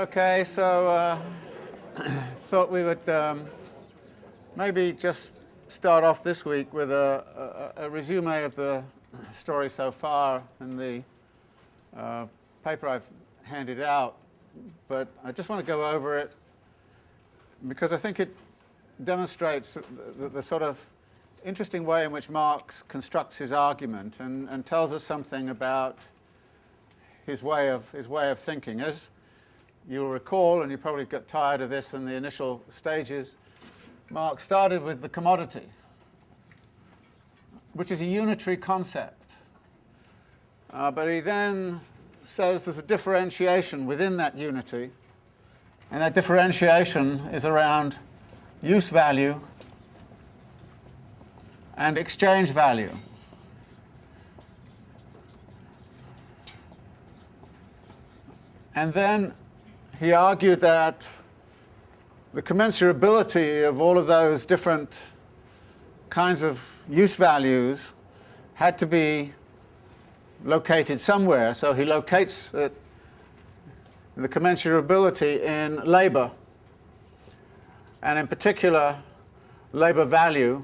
Okay, so uh, thought we would um, maybe just start off this week with a, a, a, resume of the story so far in the uh, paper I've handed out, but I just want to go over it because I think it demonstrates the, the, the sort of interesting way in which Marx constructs his argument and, and tells us something about his way of, his way of thinking. As you'll recall, and you probably got tired of this in the initial stages, Marx started with the commodity, which is a unitary concept. Uh, but he then says there's a differentiation within that unity, and that differentiation is around use value and exchange value. And then he argued that the commensurability of all of those different kinds of use values had to be located somewhere. So he locates it, the commensurability in labor, and in particular, labor value,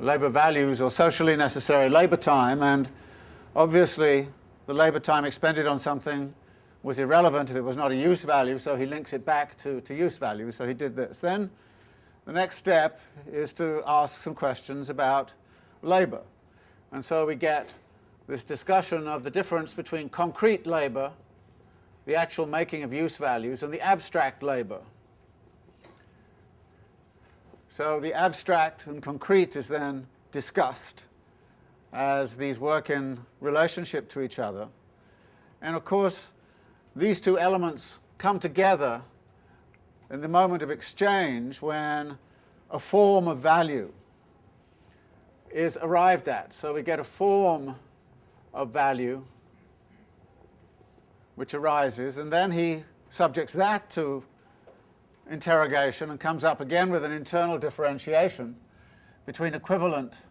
labor values or socially necessary labor time, and obviously the labor time expended on something was irrelevant if it was not a use value, so he links it back to, to use value, so he did this. Then the next step is to ask some questions about labor. And so we get this discussion of the difference between concrete labor, the actual making of use values, and the abstract labor. So the abstract and concrete is then discussed as these work in relationship to each other. And of course, these two elements come together in the moment of exchange when a form of value is arrived at. So we get a form of value which arises, and then he subjects that to interrogation and comes up again with an internal differentiation between equivalent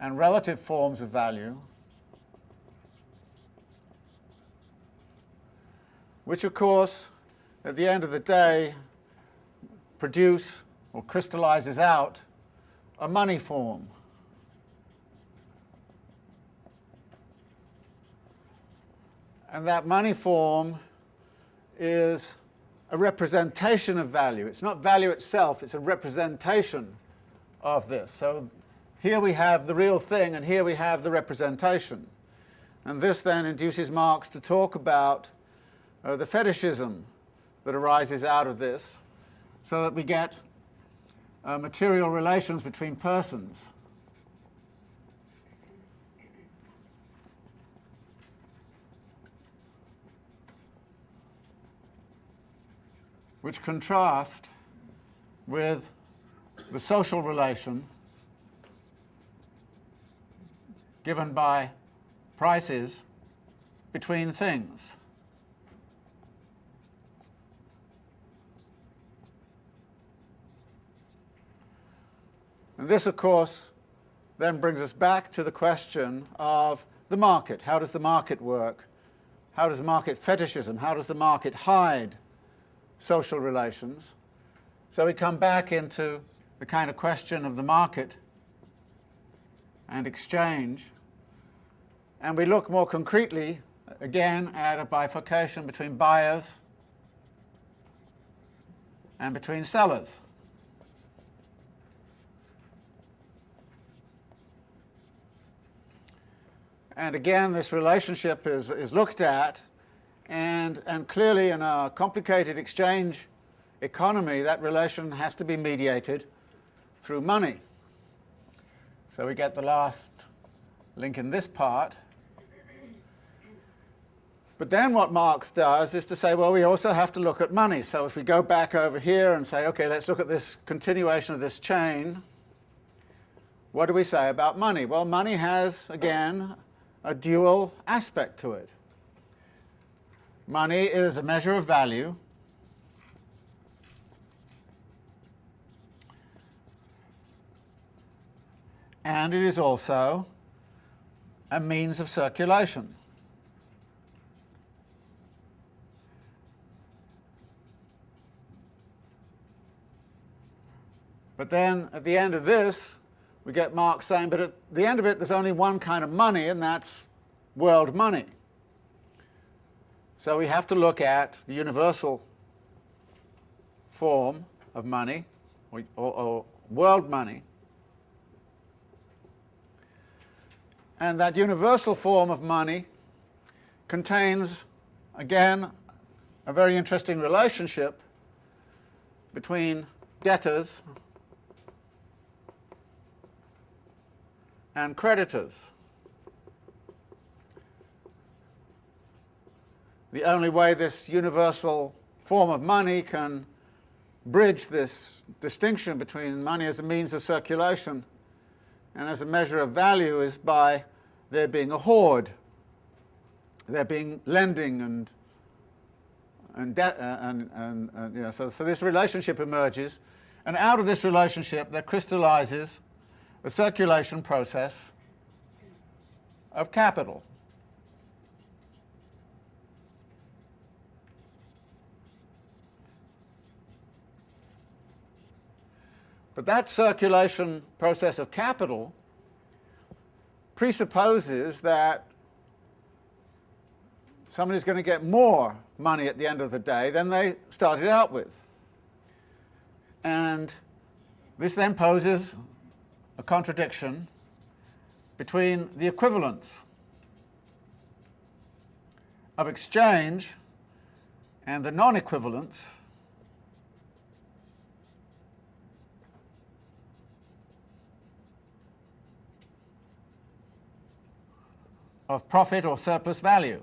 and relative forms of value which of course at the end of the day produce or crystallizes out a money form. And that money form is a representation of value. It's not value itself, it's a representation of this. So here we have the real thing and here we have the representation. And this then induces Marx to talk about uh, the fetishism that arises out of this so that we get uh, material relations between persons. which contrast with the social relation given by prices between things. And this, of course, then brings us back to the question of the market. How does the market work? How does market fetishism, how does the market hide social relations? So we come back into the kind of question of the market and exchange, and we look more concretely, again, at a bifurcation between buyers and between sellers. And again, this relationship is, is looked at, and, and clearly in a complicated exchange economy, that relation has to be mediated through money. So we get the last link in this part. But then what Marx does is to say, well, we also have to look at money. So if we go back over here and say, okay, let's look at this continuation of this chain, what do we say about money? Well, money has, again, a dual aspect to it. Money is a measure of value. And it is also a means of circulation. But then at the end of this, we get Marx saying, but at the end of it, there's only one kind of money, and that's world money. So we have to look at the universal form of money, or, or, or world money, and that universal form of money contains, again, a very interesting relationship between debtors and creditors. The only way this universal form of money can bridge this distinction between money as a means of circulation and as a measure of value is by there being a hoard, there being lending and and, uh, and, and, and, you know, so, so this relationship emerges, and out of this relationship there crystallizes the circulation process of capital. But that circulation process of capital presupposes that somebody's going to get more money at the end of the day than they started out with. And this then poses a contradiction between the equivalence of exchange and the non-equivalence of profit or surplus value.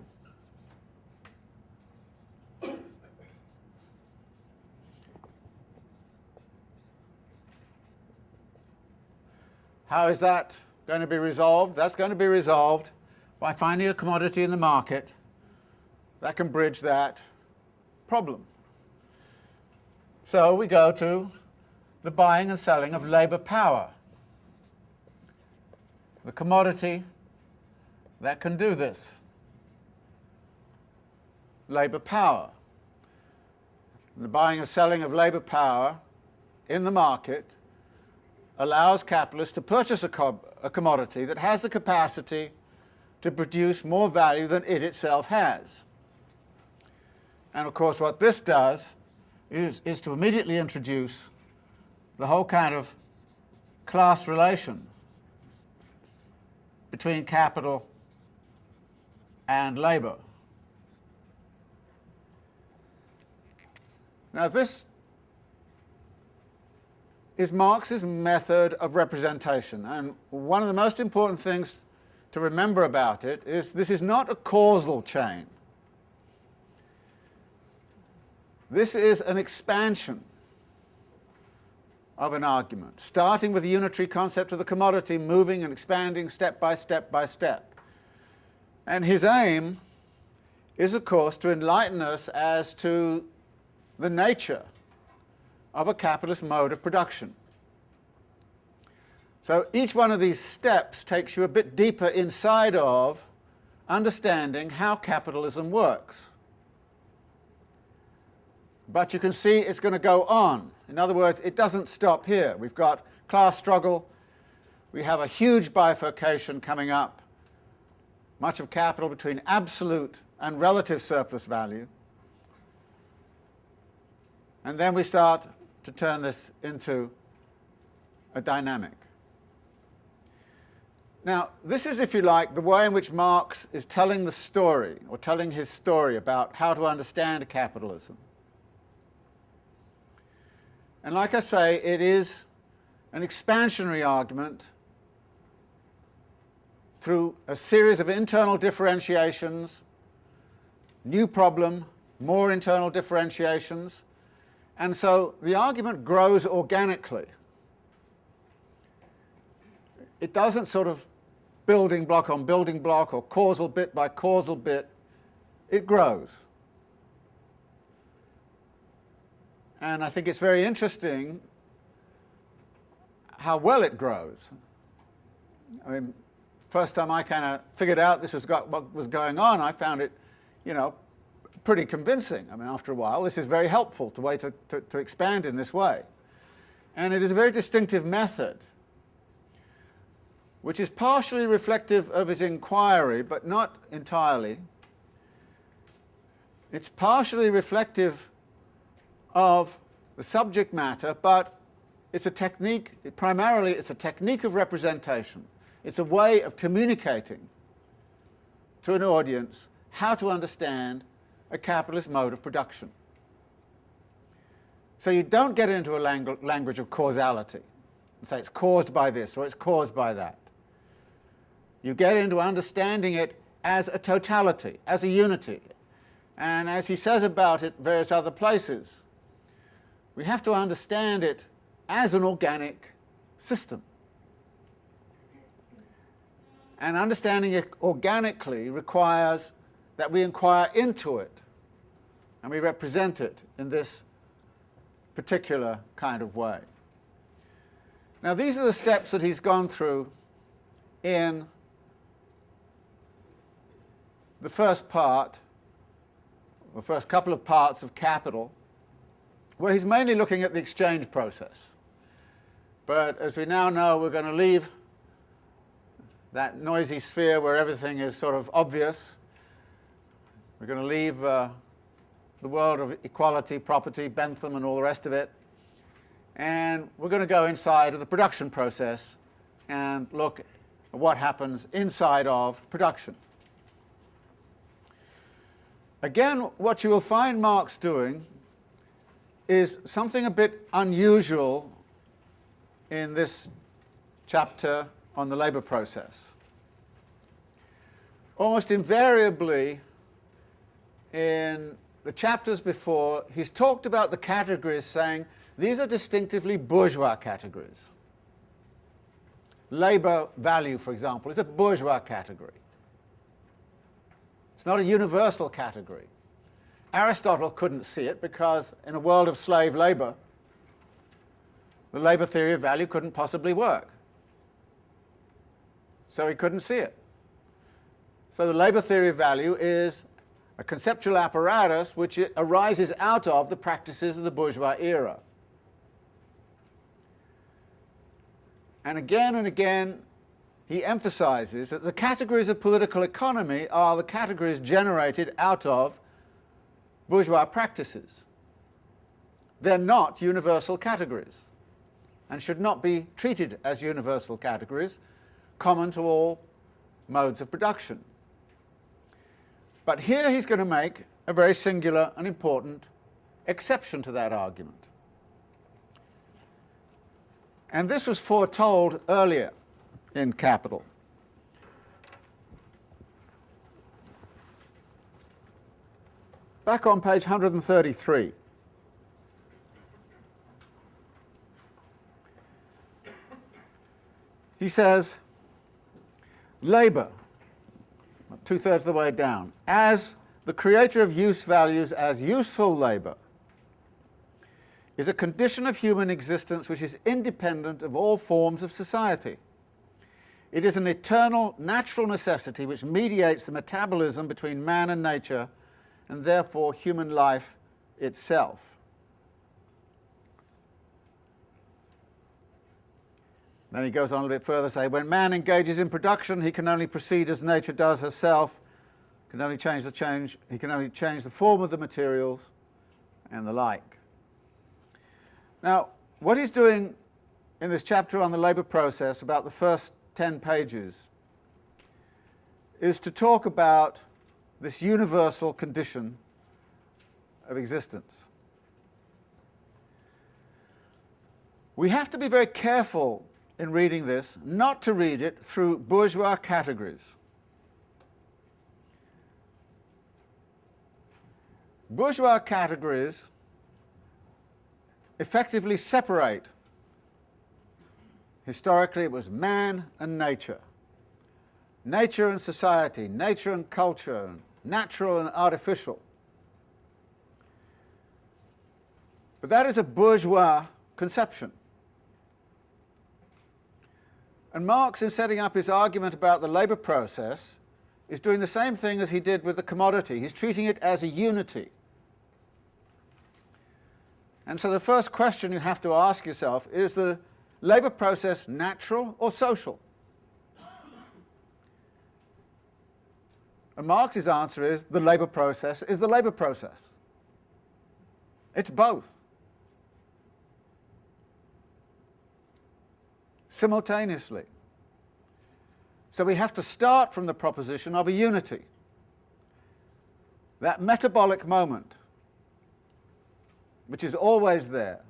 How is that going to be resolved? That's going to be resolved by finding a commodity in the market that can bridge that problem. So we go to the buying and selling of labour power, the commodity that can do this. Labour power. The buying and selling of labour power in the market allows capitalists to purchase a, a commodity that has the capacity to produce more value than it itself has. And of course what this does is, is to immediately introduce the whole kind of class relation between capital and labour. Now this is Marx's method of representation and one of the most important things to remember about it is this is not a causal chain. This is an expansion of an argument, starting with the unitary concept of the commodity, moving and expanding step by step by step. And his aim is, of course, to enlighten us as to the nature of a capitalist mode of production. So each one of these steps takes you a bit deeper inside of understanding how capitalism works. But you can see it's going to go on. In other words, it doesn't stop here. We've got class struggle. We have a huge bifurcation coming up much of capital between absolute and relative surplus value. And then we start to turn this into a dynamic. Now, this is, if you like, the way in which Marx is telling the story, or telling his story about how to understand capitalism. And like I say, it is an expansionary argument through a series of internal differentiations, new problem, more internal differentiations, and so the argument grows organically. It doesn't sort of building block on building block or causal bit by causal bit, it grows. And I think it's very interesting how well it grows. I mean, first time I kind of figured out this was got, what was going on, I found it, you know, pretty convincing. I mean, after a while, this is very helpful to way to, to, to expand in this way. And it is a very distinctive method, which is partially reflective of his inquiry, but not entirely. It's partially reflective of the subject matter, but it's a technique, primarily it's a technique of representation. It's a way of communicating to an audience how to understand a capitalist mode of production. So you don't get into a langu language of causality and say it's caused by this or it's caused by that. You get into understanding it as a totality, as a unity. And as he says about it various other places, we have to understand it as an organic system. And understanding it organically requires that we inquire into it and we represent it in this particular kind of way. Now these are the steps that he's gone through in the first part, the first couple of parts of Capital, where he's mainly looking at the exchange process. But as we now know, we're going to leave that noisy sphere where everything is sort of obvious. We're going to leave uh, the world of equality, property, Bentham and all the rest of it. And we're going to go inside of the production process and look at what happens inside of production. Again, what you will find Marx doing is something a bit unusual in this chapter on the labour process. Almost invariably in the chapters before, he's talked about the categories saying these are distinctively bourgeois categories. Labour value, for example, is a bourgeois category. It's not a universal category. Aristotle couldn't see it because in a world of slave labour, the labour theory of value couldn't possibly work. So he couldn't see it. So the labour theory of value is a conceptual apparatus which arises out of the practices of the bourgeois era. And again and again he emphasizes that the categories of political economy are the categories generated out of bourgeois practices. They're not universal categories and should not be treated as universal categories common to all modes of production. But here he's going to make a very singular and important exception to that argument. And this was foretold earlier in Capital. Back on page 133. He says, labour, two-thirds of the way down, as the creator of use values as useful labour is a condition of human existence which is independent of all forms of society. It is an eternal natural necessity which mediates the metabolism between man and nature and therefore human life itself. Then he goes on a little bit further, say, when man engages in production, he can only proceed as nature does herself, can only change the change, he can only change the form of the materials and the like. Now, what he's doing in this chapter on the labour process, about the first 10 pages, is to talk about this universal condition of existence. We have to be very careful in reading this not to read it through bourgeois categories. Bourgeois categories effectively separate. Historically it was man and nature, nature and society, nature and culture, natural and artificial. But that is a bourgeois conception. And Marx, in setting up his argument about the labour process, is doing the same thing as he did with the commodity. He's treating it as a unity. And so the first question you have to ask yourself is the labour process natural or social? And Marx's answer is the labour process is the labour process. It's both. Simultaneously. So we have to start from the proposition of a unity. That metabolic moment, which is always there,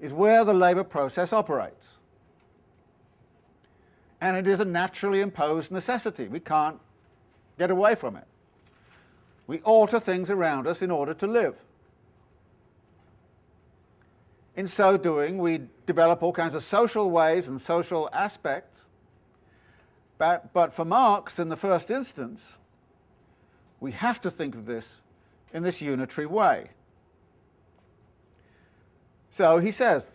is where the labour process operates. And it is a naturally imposed necessity. We can't get away from it. We alter things around us in order to live. In so doing, we develop all kinds of social ways and social aspects. But, but for Marx, in the first instance, we have to think of this in this unitary way. So he says,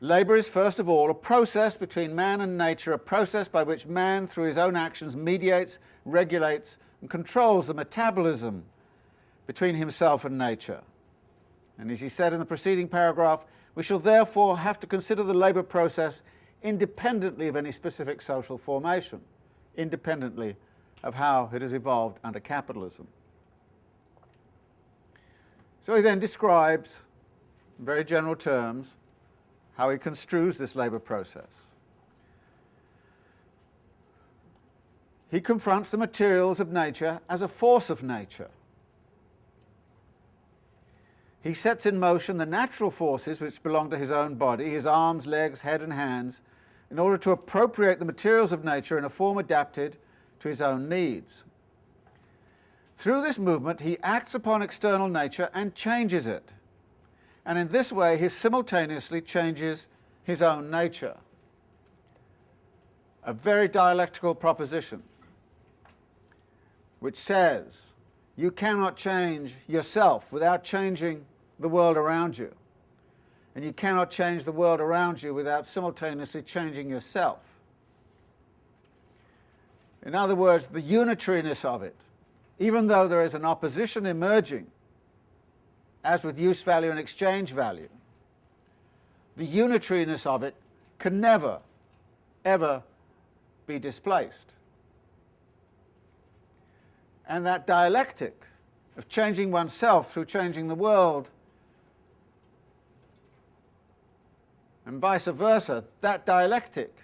labour is first of all a process between man and nature, a process by which man, through his own actions, mediates regulates and controls the metabolism between himself and nature. And as he said in the preceding paragraph, we shall therefore have to consider the labour process independently of any specific social formation, independently of how it has evolved under capitalism. So he then describes, in very general terms, how he construes this labour process. he confronts the materials of nature as a force of nature. He sets in motion the natural forces which belong to his own body, his arms, legs, head and hands, in order to appropriate the materials of nature in a form adapted to his own needs. Through this movement he acts upon external nature and changes it, and in this way he simultaneously changes his own nature. A very dialectical proposition which says you cannot change yourself without changing the world around you. And you cannot change the world around you without simultaneously changing yourself. In other words, the unitariness of it, even though there is an opposition emerging, as with use value and exchange value, the unitariness of it can never, ever be displaced. And that dialectic of changing oneself through changing the world and vice versa, that dialectic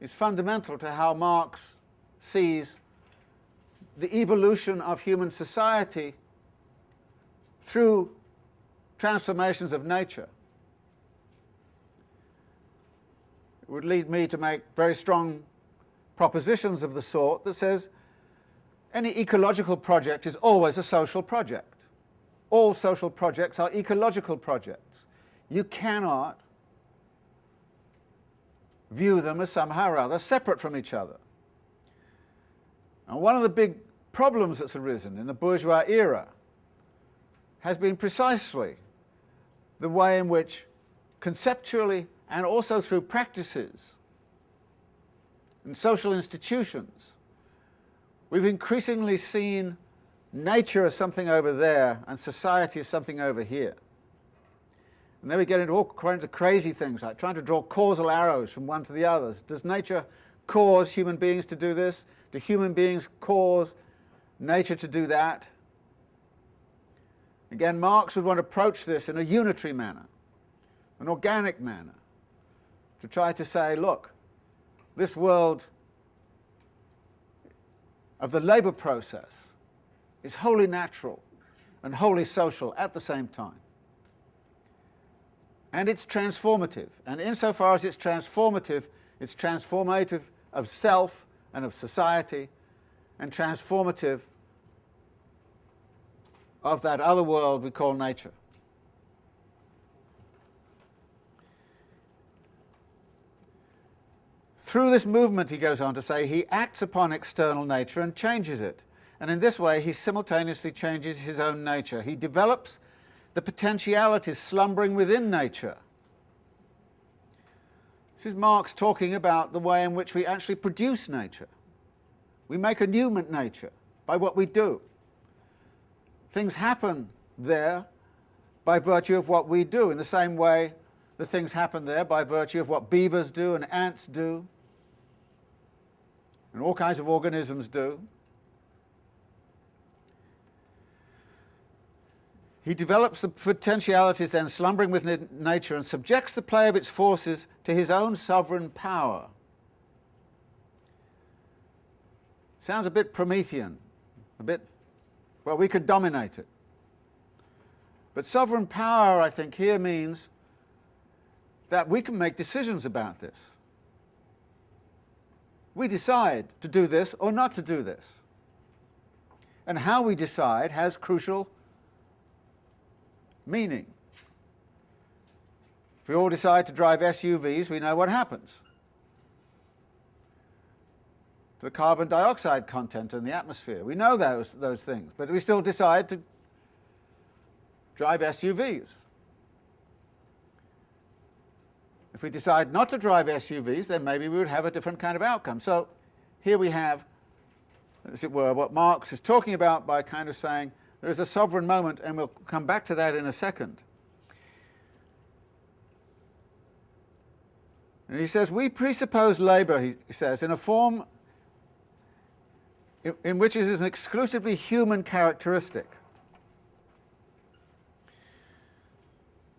is fundamental to how Marx sees the evolution of human society through transformations of nature. It would lead me to make very strong propositions of the sort that says any ecological project is always a social project. All social projects are ecological projects. You cannot view them as somehow or other separate from each other. And one of the big problems that's arisen in the bourgeois era has been precisely the way in which conceptually and also through practices and social institutions We've increasingly seen nature as something over there and society as something over here. And then we get into all kinds of crazy things, like trying to draw causal arrows from one to the others. Does nature cause human beings to do this? Do human beings cause nature to do that? Again, Marx would want to approach this in a unitary manner, an organic manner, to try to say, look, this world of the labour process is wholly natural and wholly social at the same time. And it's transformative. And insofar as it's transformative, it's transformative of self and of society and transformative of that other world we call nature. Through this movement, he goes on to say, he acts upon external nature and changes it. And in this way, he simultaneously changes his own nature. He develops the potentialities slumbering within nature. This is Marx talking about the way in which we actually produce nature. We make a new nature by what we do. Things happen there by virtue of what we do, in the same way the things happen there by virtue of what beavers do and ants do, and all kinds of organisms do. He develops the potentialities then slumbering within nature and subjects the play of its forces to his own sovereign power. Sounds a bit Promethean, a bit, well, we could dominate it. But sovereign power, I think, here means that we can make decisions about this. We decide to do this or not to do this. And how we decide has crucial meaning. If we all decide to drive SUVs, we know what happens to the carbon dioxide content in the atmosphere. We know those, those things, but we still decide to drive SUVs. If we decide not to drive SUVs, then maybe we would have a different kind of outcome. So here we have, as it were, what Marx is talking about by kind of saying there is a sovereign moment, and we'll come back to that in a second. And he says, we presuppose labour, he says, in a form in, which it is an exclusively human characteristic.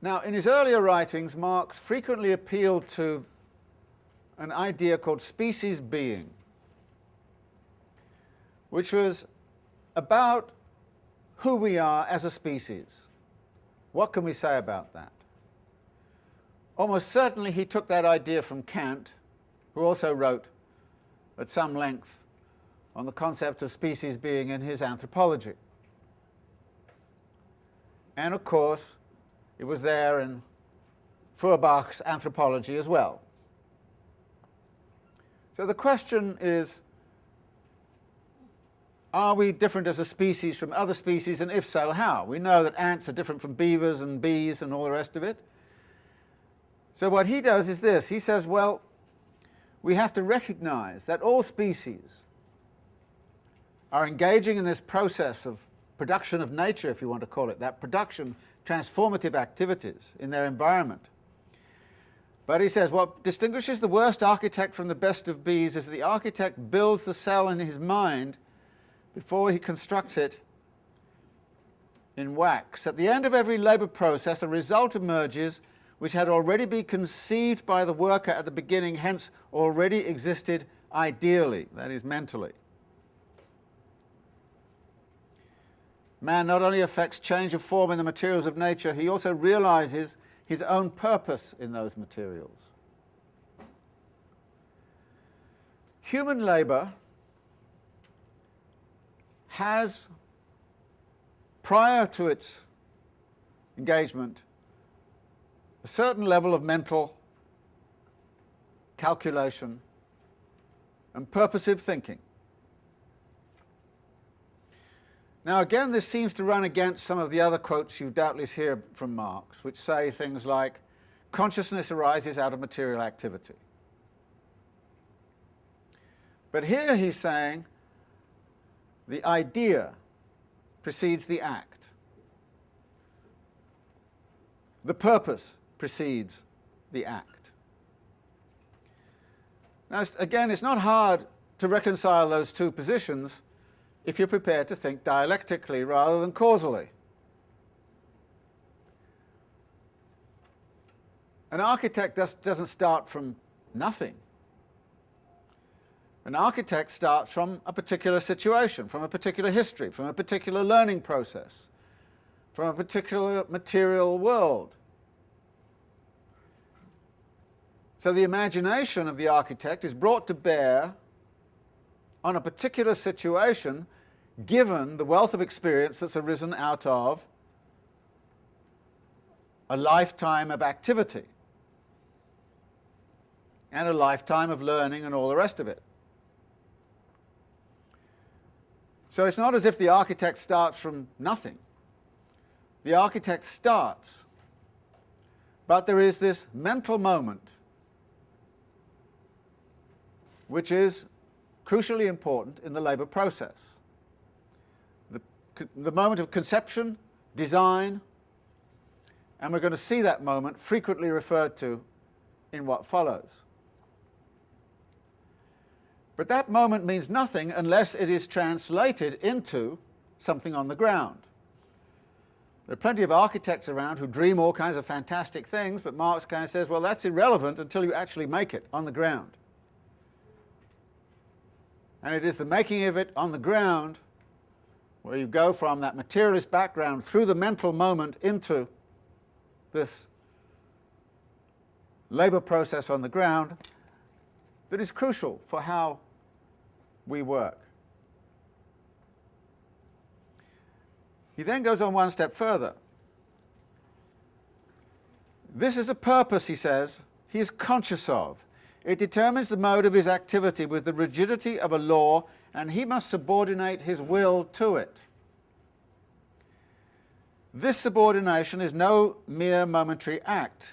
Now, in his earlier writings, Marx frequently appealed to an idea called species being, which was about who we are as a species. What can we say about that? Almost certainly he took that idea from Kant, who also wrote at some length on the concept of species being in his anthropology. And of course, it was there in Feuerbach's anthropology as well. So the question is, are we different as a species from other species, and if so, how? We know that ants are different from beavers and bees and all the rest of it. So what he does is this. He says, well, we have to recognize that all species are engaging in this process of production of nature, if you want to call it that, production transformative activities in their environment. But he says what distinguishes the worst architect from the best of bees is that the architect builds the cell in his mind before he constructs it in wax. At the end of every labour process, a result emerges which had already been conceived by the worker at the beginning, hence already existed ideally, that is mentally. Man not only affects change of form in the materials of nature, he also realizes his own purpose in those materials. Human labour has, prior to its engagement, a certain level of mental calculation and purposive thinking. Now again, this seems to run against some of the other quotes you doubtless hear from Marx, which say things like, consciousness arises out of material activity. But here he's saying the idea precedes the act. The purpose precedes the act. Now, again, it's not hard to reconcile those two positions if you're prepared to think dialectically rather than causally. An architect does, doesn't start from nothing. An architect starts from a particular situation, from a particular history, from a particular learning process, from a particular material world. So the imagination of the architect is brought to bear on a particular situation given the wealth of experience that's arisen out of a lifetime of activity and a lifetime of learning and all the rest of it. So it's not as if the architect starts from nothing. The architect starts, but there is this mental moment which is crucially important in the labour process. The, the moment of conception, design, And we're going to see that moment frequently referred to in what follows. But that moment means nothing unless it is translated into something on the ground. There are plenty of architects around who dream all kinds of fantastic things, but Marx kind of says, well, that's irrelevant until you actually make it on the ground. And it is the making of it on the ground where you go from that materialist background through the mental moment into this labour process on the ground that is crucial for how we work. He then goes on one step further. This is a purpose, he says, he is conscious of. It determines the mode of his activity with the rigidity of a law, and he must subordinate his will to it. This subordination is no mere momentary act.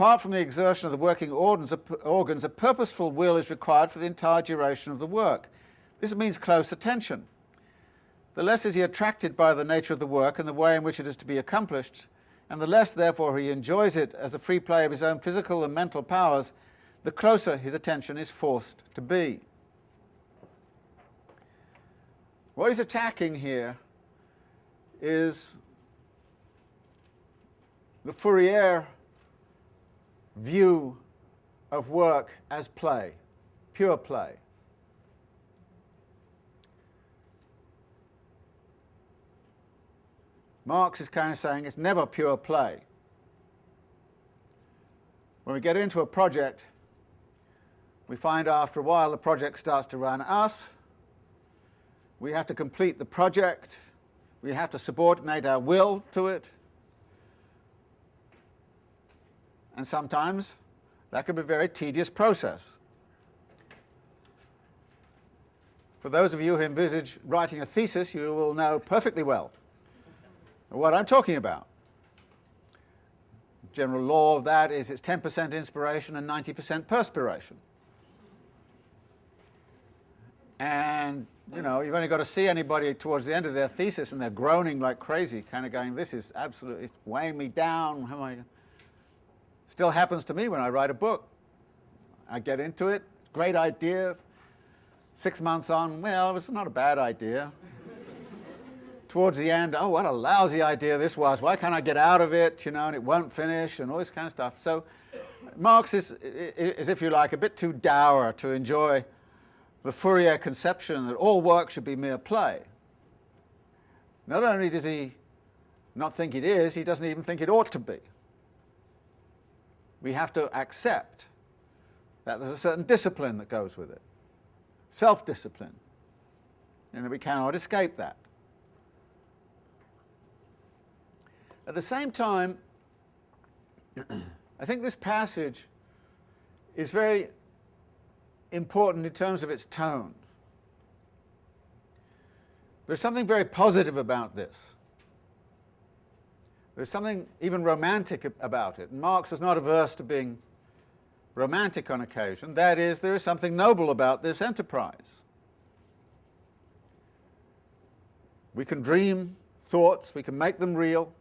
Apart from the exertion of the working organs, a purposeful will is required for the entire duration of the work. This means close attention. The less is he attracted by the nature of the work and the way in which it is to be accomplished, and the less, therefore, he enjoys it as a free play of his own physical and mental powers, the closer his attention is forced to be. What he's attacking here is the Fourier view of work as play, pure play. Marx is kind of saying it's never pure play. When we get into a project, we find after a while the project starts to run us. We have to complete the project. We have to subordinate our will to it. And sometimes that can be a very tedious process. For those of you who envisage writing a thesis, you will know perfectly well what I'm talking about. General law of that is it's 10% inspiration and 90% perspiration. And, you know, you've only got to see anybody towards the end of their thesis and they're groaning like crazy, kind of going, this is absolutely weighing me down. How am I? Still happens to me when I write a book. I get into it, great idea. Six months on, well, it's not a bad idea towards the end, oh, what a lousy idea this was. Why can't I get out of it, you know, and it won't finish, and all this kind of stuff. So Marx is, is, if you like, a bit too dour to enjoy the Fourier conception that all work should be mere play. Not only does he not think it is, he doesn't even think it ought to be. We have to accept that there's a certain discipline that goes with it, self-discipline, and that we cannot escape that. At the same time, I think this passage is very important in terms of its tone. There's something very positive about this. There's something even romantic about it. And Marx was not averse to being romantic on occasion. That is, there is something noble about this enterprise. We can dream thoughts, we can make them real,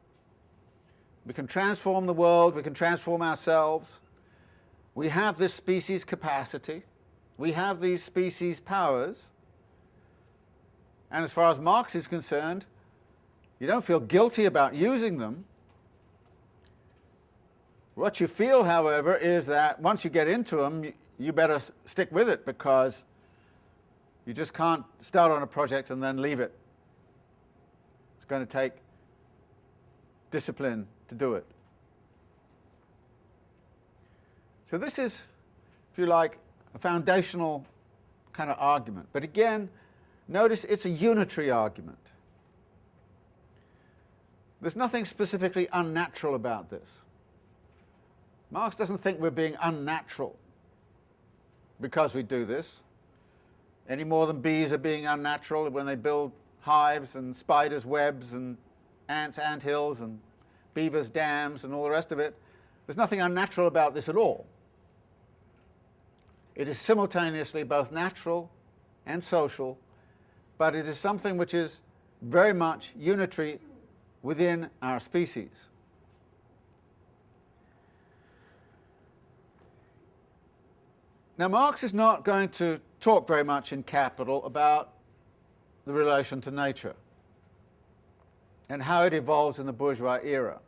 we can transform the world, we can transform ourselves. We have this species capacity. We have these species powers. And as far as Marx is concerned, you don't feel guilty about using them. What you feel, however, is that once you get into them, you better stick with it because you just can't start on a project and then leave it. It's going to take discipline to do it. So this is, if you like, a foundational kind of argument. But again, notice it's a unitary argument. There's nothing specifically unnatural about this. Marx doesn't think we're being unnatural because we do this, any more than bees are being unnatural when they build hives and spiders' webs and ants' ant hills and beavers' dams and all the rest of it. There's nothing unnatural about this at all. It is simultaneously both natural and social, but it is something which is very much unitary within our species. Now Marx is not going to talk very much in Capital about the relation to nature and how it evolves in the bourgeois era.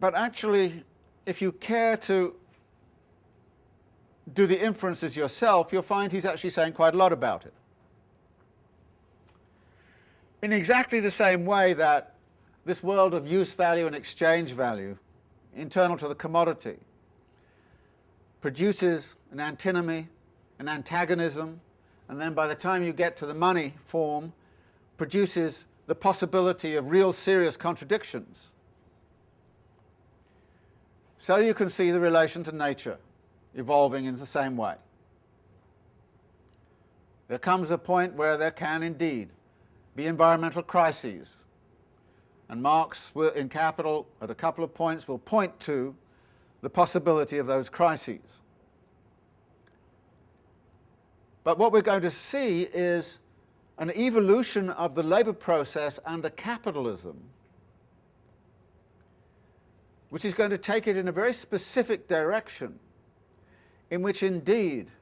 But actually, if you care to do the inferences yourself, you'll find he's actually saying quite a lot about it. In exactly the same way that this world of use value and exchange value, internal to the commodity, produces an antinomy, an antagonism, and then by the time you get to the money form, produces the possibility of real serious contradictions. So you can see the relation to nature evolving in the same way. There comes a point where there can indeed be environmental crises, and Marx in Capital at a couple of points will point to the possibility of those crises. But what we're going to see is an evolution of the labour process under capitalism which is going to take it in a very specific direction in which indeed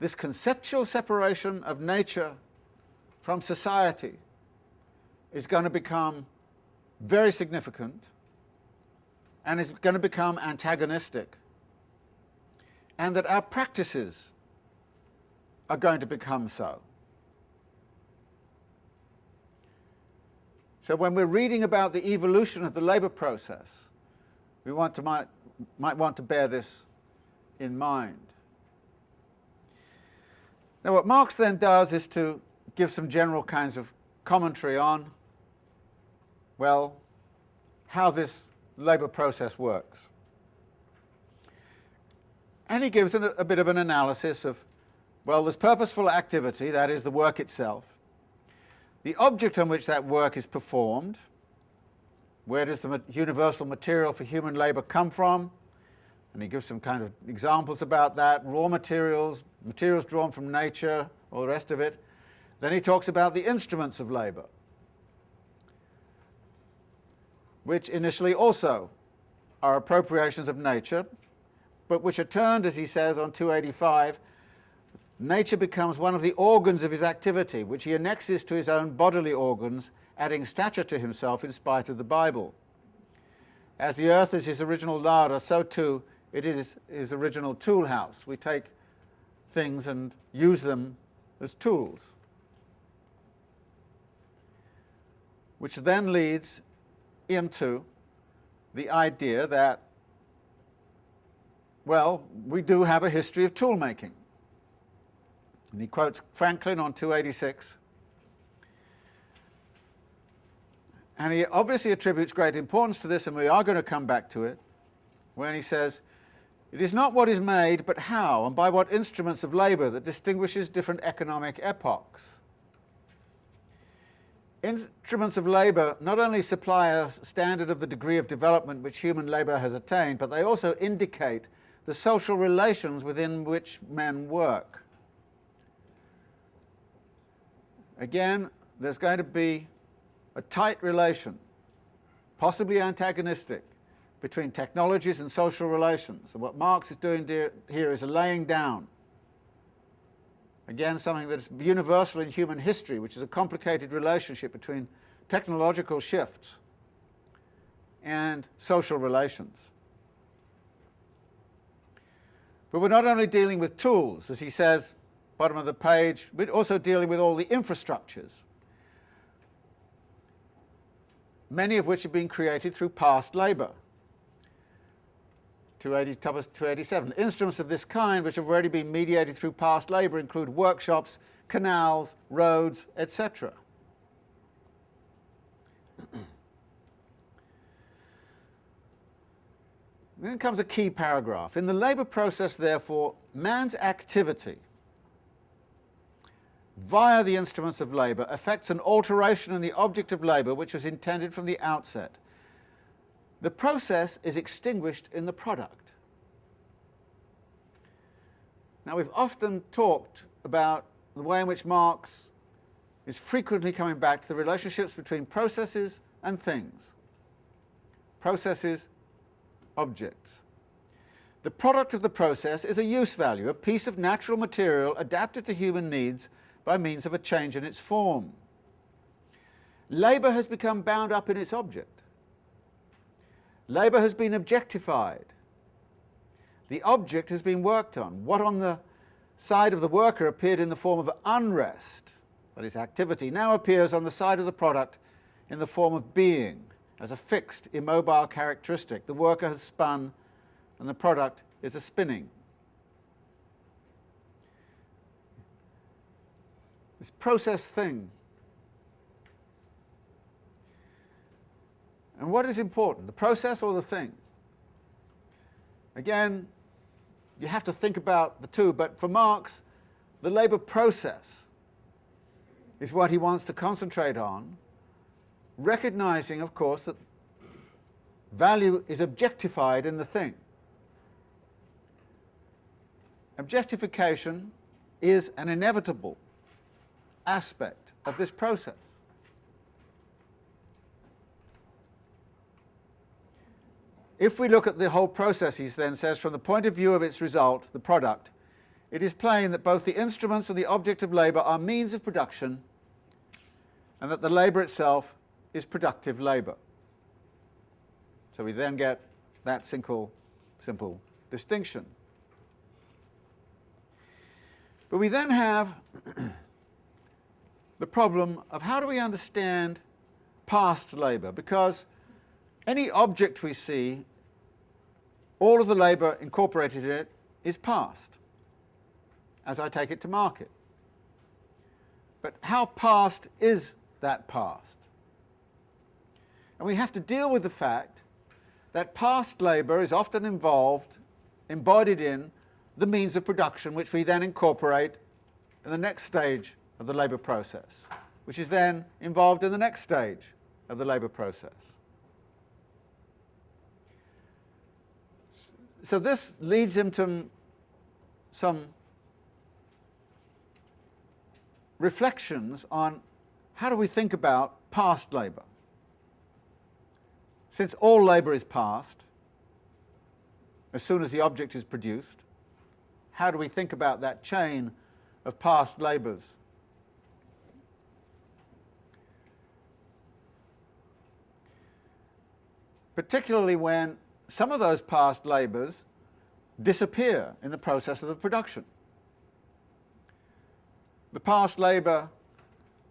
this conceptual separation of nature from society is going to become very significant and is going to become antagonistic and that our practices are going to become so. So when we're reading about the evolution of the labour process, we want to, might, might want to bear this in mind. Now what Marx then does is to give some general kinds of commentary on, well, how this labour process works. And he gives a, a bit of an analysis of, well, there's purposeful activity, that is the work itself, the object on which that work is performed, where does the universal material for human labour come from? And he gives some kind of examples about that, raw materials, materials drawn from nature, all the rest of it. Then he talks about the instruments of labour, which initially also are appropriations of nature, but which are turned, as he says on 285, nature becomes one of the organs of his activity, which he annexes to his own bodily organs, adding stature to himself in spite of the Bible. As the earth is his original larder, so too it is his original tool house. We take things and use them as tools. Which then leads into the idea that, well, we do have a history of tool making. And he quotes Franklin on 286. And he obviously attributes great importance to this, and we are going to come back to it, when he says, it is not what is made, but how, and by what instruments of labour that distinguishes different economic epochs. Instruments of labour not only supply a standard of the degree of development which human labour has attained, but they also indicate the social relations within which men work. Again, there's going to be a tight relation, possibly antagonistic, between technologies and social relations. And what Marx is doing here is laying down, again, something that's universal in human history, which is a complicated relationship between technological shifts and social relations. But we're not only dealing with tools, as he says, bottom of the page, we're also dealing with all the infrastructures, many of which have been created through past labour. 287. Instruments of this kind, which have already been mediated through past labour, include workshops, canals, roads, etc. then comes a key paragraph. In the labour process, therefore, man's activity via the instruments of labour affects an alteration in the object of labour which was intended from the outset the process is extinguished in the product. Now we've often talked about the way in which Marx is frequently coming back to the relationships between processes and things. Processes, objects. The product of the process is a use value, a piece of natural material adapted to human needs by means of a change in its form. Labour has become bound up in its object. Labour has been objectified. The object has been worked on. What on the side of the worker appeared in the form of unrest, that is activity, now appears on the side of the product in the form of being, as a fixed, immobile characteristic. The worker has spun and the product is a spinning. This process thing. And what is important, the process or the thing? Again, you have to think about the two, but for Marx, the labour process is what he wants to concentrate on, recognizing, of course, that value is objectified in the thing. Objectification is an inevitable aspect of this process. If we look at the whole process, he then says, from the point of view of its result, the product, it is plain that both the instruments and the object of labour are means of production and that the labour itself is productive labour. So we then get that simple, simple distinction. But we then have the problem of how do we understand past labour? Because any object we see, all of the labour incorporated in it is past, as I take it to market. But how past is that past? And we have to deal with the fact that past labour is often involved, embodied in, the means of production which we then incorporate in the next stage of the labour process, which is then involved in the next stage of the labour process. So this leads him to some reflections on how do we think about past labour. Since all labour is past, as soon as the object is produced, how do we think about that chain of past labours? Particularly when some of those past labours disappear in the process of the production. The past labour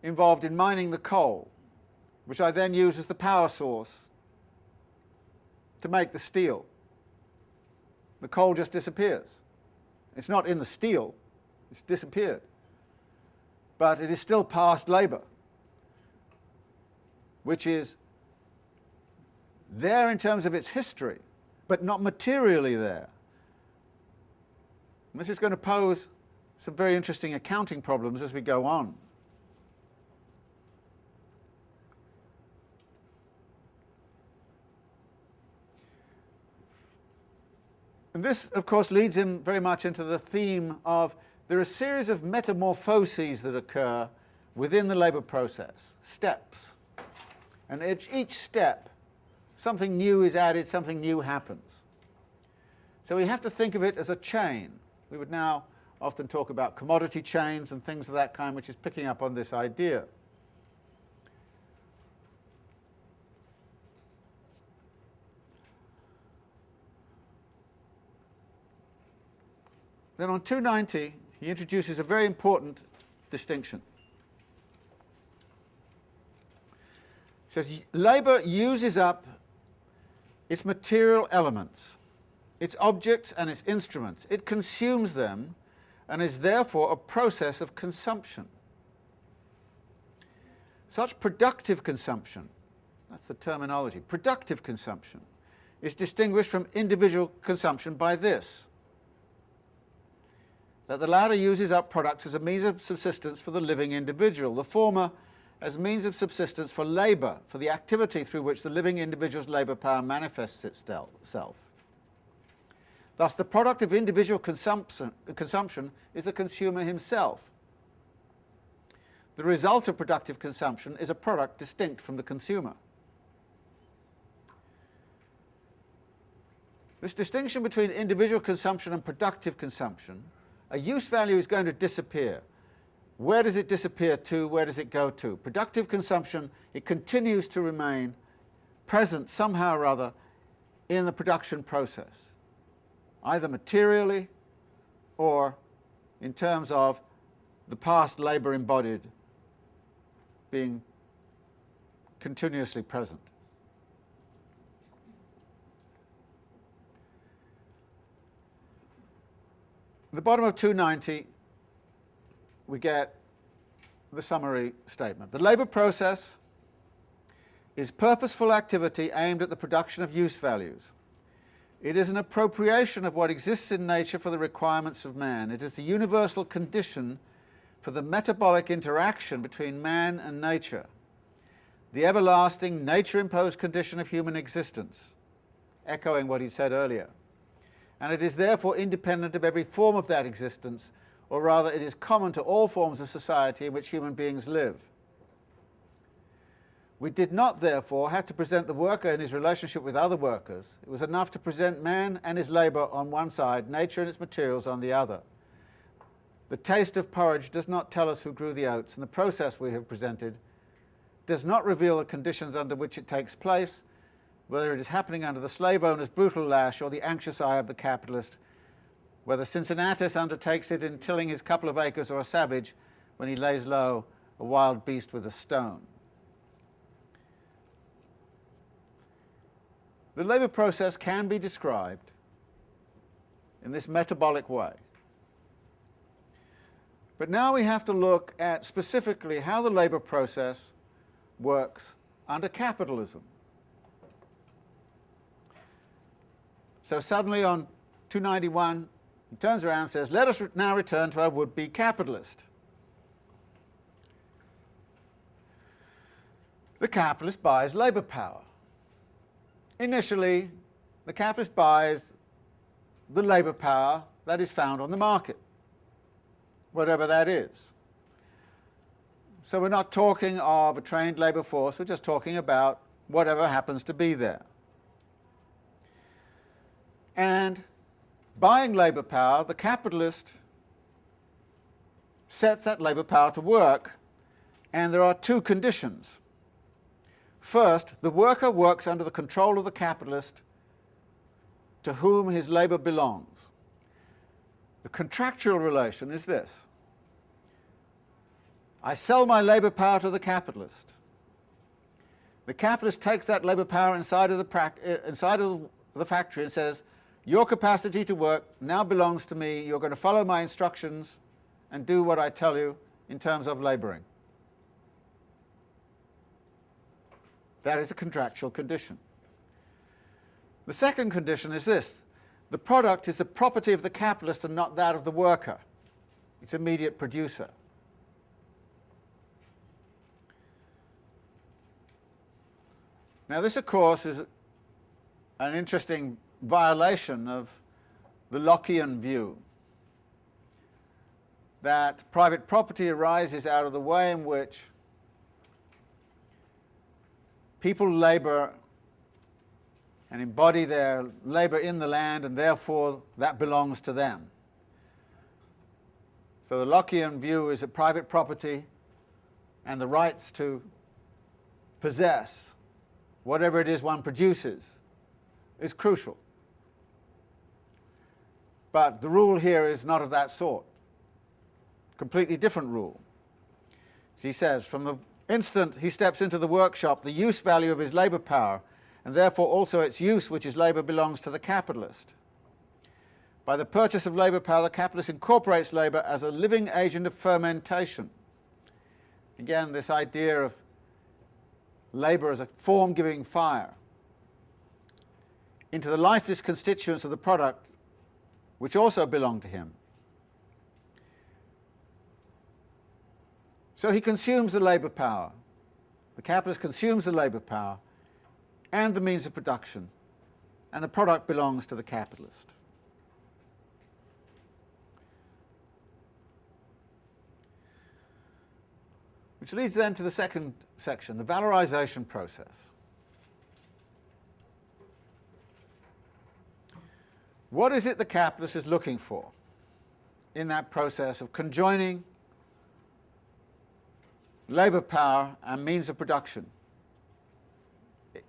involved in mining the coal, which I then use as the power source to make the steel. The coal just disappears. It's not in the steel, it's disappeared. But it is still past labour, which is there in terms of its history, but not materially there. And this is going to pose some very interesting accounting problems as we go on. And this, of course, leads him very much into the theme of there are a series of metamorphoses that occur within the labour process, steps. And each, each step, something new is added, something new happens. So we have to think of it as a chain. We would now often talk about commodity chains and things of that kind, which is picking up on this idea. Then on 290, he introduces a very important distinction. He says, labour uses up its material elements, its objects and its instruments. It consumes them and is therefore a process of consumption. Such productive consumption, that's the terminology, productive consumption, is distinguished from individual consumption by this that the latter uses up products as a means of subsistence for the living individual, the former as means of subsistence for labour, for the activity through which the living individual's labour power manifests itself. Thus, the product of individual consumption, consumption is the consumer himself. the result of productive consumption is a product distinct from the consumer. This distinction between individual consumption and productive consumption, a use value is going to disappear. Where does it disappear to? Where does it go to? Productive consumption, it continues to remain present somehow or other in the production process, either materially or in terms of the past labour embodied being continuously present. The bottom of 290 we get the summary statement. The labour process is purposeful activity aimed at the production of use values. It is an appropriation of what exists in nature for the requirements of man. It is the universal condition for the metabolic interaction between man and nature, the everlasting nature-imposed condition of human existence, echoing what he said earlier. And it is therefore independent of every form of that existence, or rather it is common to all forms of society in which human beings live. We did not, therefore, have to present the worker in his relationship with other workers. It was enough to present man and his labour on one side, nature and its materials on the other. The taste of porridge does not tell us who grew the oats, and the process we have presented does not reveal the conditions under which it takes place, whether it is happening under the slave owner's brutal lash or the anxious eye of the capitalist, whether Cincinnatus undertakes it in tilling his couple of acres or a savage when he lays low a wild beast with a stone. The labour process can be described in this metabolic way. But now we have to look at specifically how the labour process works under capitalism. So suddenly on 291 he turns around and says, let us now return to our would-be capitalist. The capitalist buys labour power. Initially, the capitalist buys the labour power that is found on the market, whatever that is. So we're not talking of a trained labour force, we're just talking about whatever happens to be there. And buying labour power, the capitalist sets that labour power to work, and there are two conditions. First, the worker works under the control of the capitalist to whom his labour belongs. The contractual relation is this. I sell my labour power to the capitalist. The capitalist takes that labour power inside of the, uh, inside of the factory and says, your capacity to work now belongs to me, you're going to follow my instructions and do what I tell you in terms of labouring. That is a contractual condition. The second condition is this. The product is the property of the capitalist and not that of the worker, its immediate producer. Now this, of course, is an interesting violation of the Lockean view that private property arises out of the way in which people labour and embody their labour in the land and therefore that belongs to them. So the Lockean view is that private property and the rights to possess whatever it is one produces is crucial. But the rule here is not of that sort. Completely different rule. He says, from the instant he steps into the workshop, the use value of his labour power, and therefore also its use, which is labour, belongs to the capitalist. By the purchase of labour power, the capitalist incorporates labour as a living agent of fermentation. Again, this idea of labour as a form-giving fire into the lifeless constituents of the product which also belong to him. So he consumes the labour power. The capitalist consumes the labour power and the means of production, and the product belongs to the capitalist. Which leads then to the second section, the valorization process. What is it the capitalist is looking for in that process of conjoining labour power and means of production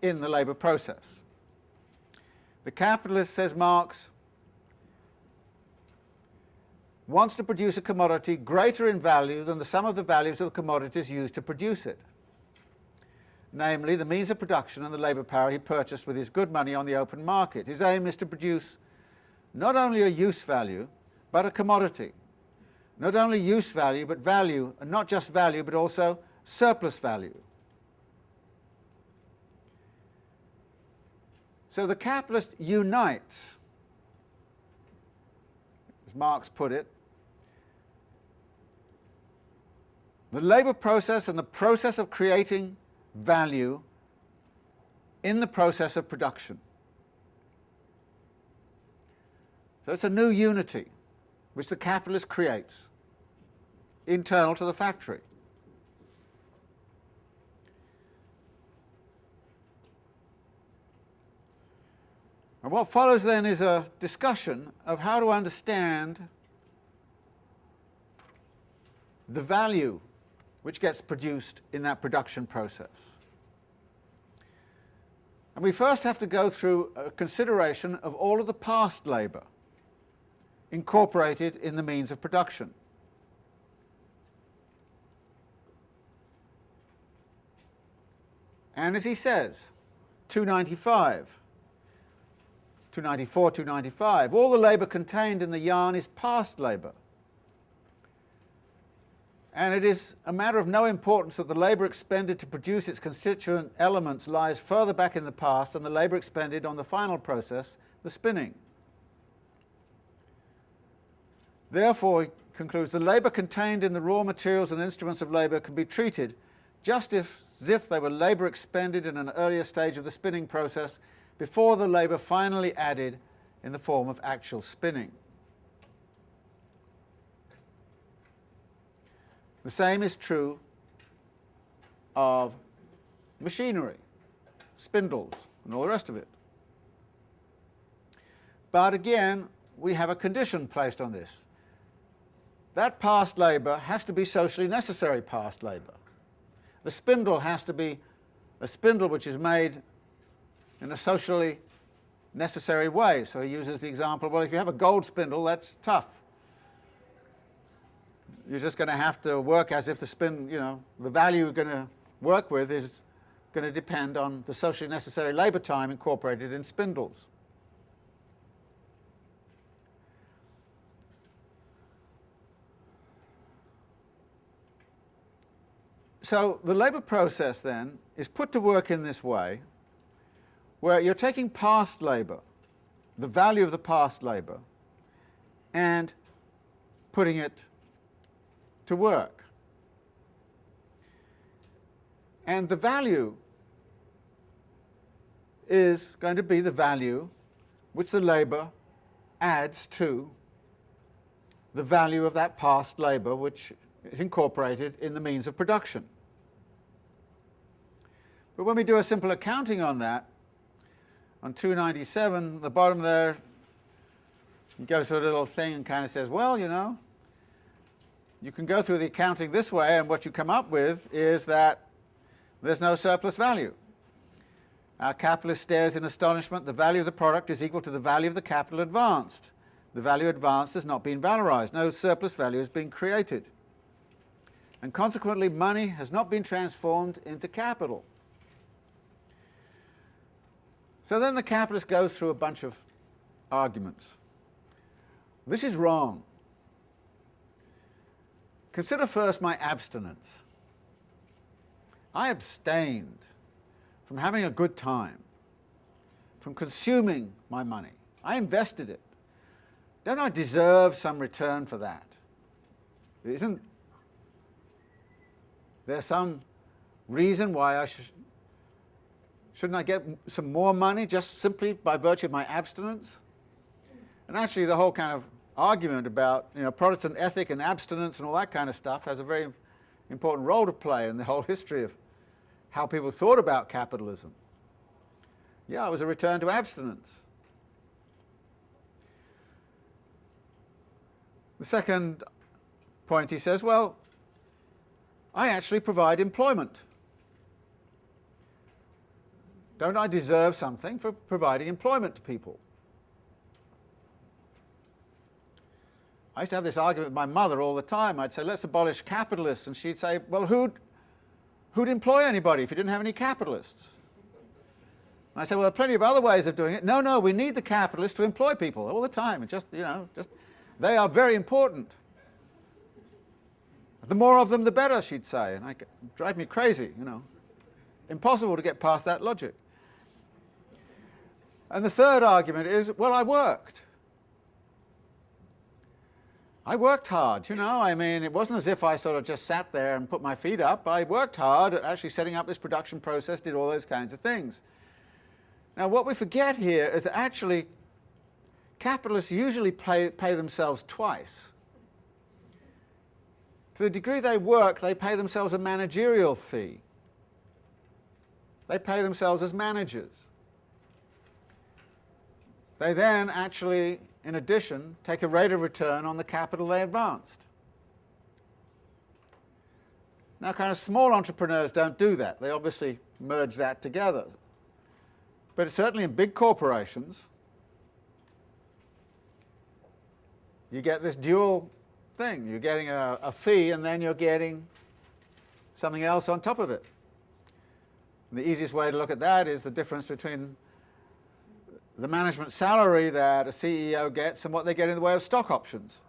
in the labour process? The capitalist, says Marx, wants to produce a commodity greater in value than the sum of the values of the commodities used to produce it, namely the means of production and the labour power he purchased with his good money on the open market. His aim is to produce not only a use value, but a commodity. Not only use value, but value, and not just value, but also surplus value. So the capitalist unites, as Marx put it, the labour process and the process of creating value in the process of production. So it's a new unity which the capitalist creates internal to the factory. And what follows then is a discussion of how to understand the value which gets produced in that production process. And we first have to go through a consideration of all of the past labour incorporated in the means of production. And as he says, 295, 294, 295, all the labour contained in the yarn is past labour and it is a matter of no importance that the labour expended to produce its constituent elements lies further back in the past than the labour expended on the final process, the spinning. Therefore, he concludes, the labour contained in the raw materials and instruments of labour can be treated just if, as if they were labour expended in an earlier stage of the spinning process before the labour finally added in the form of actual spinning. The same is true of machinery, spindles, and all the rest of it. But again, we have a condition placed on this. That past labour has to be socially necessary past labour. The spindle has to be a spindle which is made in a socially necessary way. So he uses the example, well, if you have a gold spindle, that's tough you're just going to have to work as if the spin, you know, the value you're going to work with is going to depend on the socially necessary labour time incorporated in spindles. So the labour process then is put to work in this way where you're taking past labour, the value of the past labour, and putting it to work. And the value is going to be the value which the labour adds to the value of that past labour which is incorporated in the means of production. But when we do a simple accounting on that, on 297, the bottom there, it goes to a little thing and kind of says, well, you know, you can go through the accounting this way and what you come up with is that there's no surplus value. Our capitalist stares in astonishment. The value of the product is equal to the value of the capital advanced. The value advanced has not been valorized. No surplus value has been created. And consequently, money has not been transformed into capital. So then the capitalist goes through a bunch of arguments. This is wrong. Consider first my abstinence. I abstained from having a good time, from consuming my money. I invested it. Don't I deserve some return for that? Isn't there some reason why I should, shouldn't I get some more money just simply by virtue of my abstinence? And actually the whole kind of argument about you know, Protestant ethic and abstinence and all that kind of stuff has a very important role to play in the whole history of how people thought about capitalism. Yeah, it was a return to abstinence. The second point he says, well, I actually provide employment. Don't I deserve something for providing employment to people? I used to have this argument with my mother all the time. I'd say, let's abolish capitalists. And she'd say, well, who'd, who'd employ anybody if you didn't have any capitalists? And I said, well, there are plenty of other ways of doing it. No, no, we need the capitalists to employ people all the time. just, you know, just, they are very important. The more of them, the better, she'd say. And I drive me crazy, you know. Impossible to get past that logic. And the third argument is, well, I worked. I worked hard, you know, I mean, it wasn't as if I sort of just sat there and put my feet up. I worked hard at actually setting up this production process, did all those kinds of things. Now, what we forget here is that actually capitalists usually pay, pay themselves twice. To the degree they work, they pay themselves a managerial fee. They pay themselves as managers. They then actually in addition, take a rate of return on the capital they advanced. Now, kind of small entrepreneurs don't do that. They obviously merge that together. But certainly in big corporations, you get this dual thing. You're getting a, a fee and then you're getting something else on top of it. And the easiest way to look at that is the difference between the management salary that a CEO gets and what they get in the way of stock options,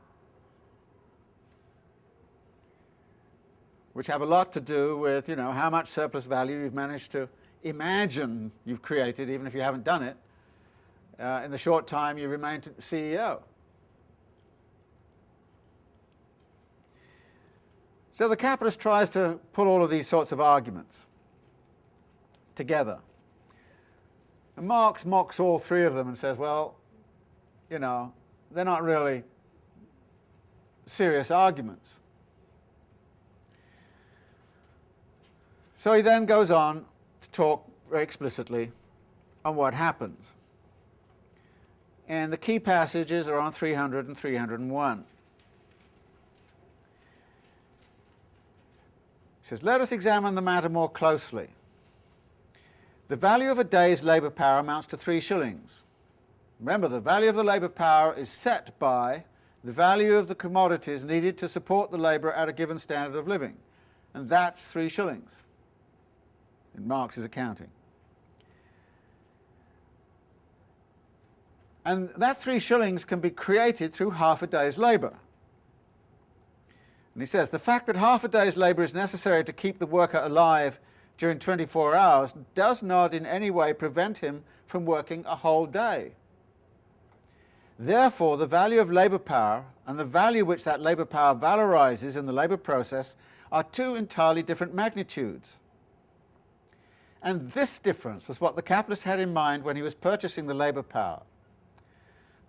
which have a lot to do with you know, how much surplus value you've managed to imagine you've created, even if you haven't done it, uh, in the short time you remain CEO. So the capitalist tries to put all of these sorts of arguments together. And Marx mocks all three of them and says, well, you know, they're not really serious arguments. So he then goes on to talk very explicitly on what happens. And the key passages are on 300 and 301. He says, let us examine the matter more closely. The value of a day's labour power amounts to three shillings. Remember, the value of the labour power is set by the value of the commodities needed to support the labourer at a given standard of living. And that's three shillings in Marx's accounting. And that three shillings can be created through half a day's labour. And he says, the fact that half a day's labour is necessary to keep the worker alive during 24 hours does not in any way prevent him from working a whole day. Therefore, the value of labour power and the value which that labour power valorizes in the labour process are two entirely different magnitudes. And this difference was what the capitalist had in mind when he was purchasing the labour power.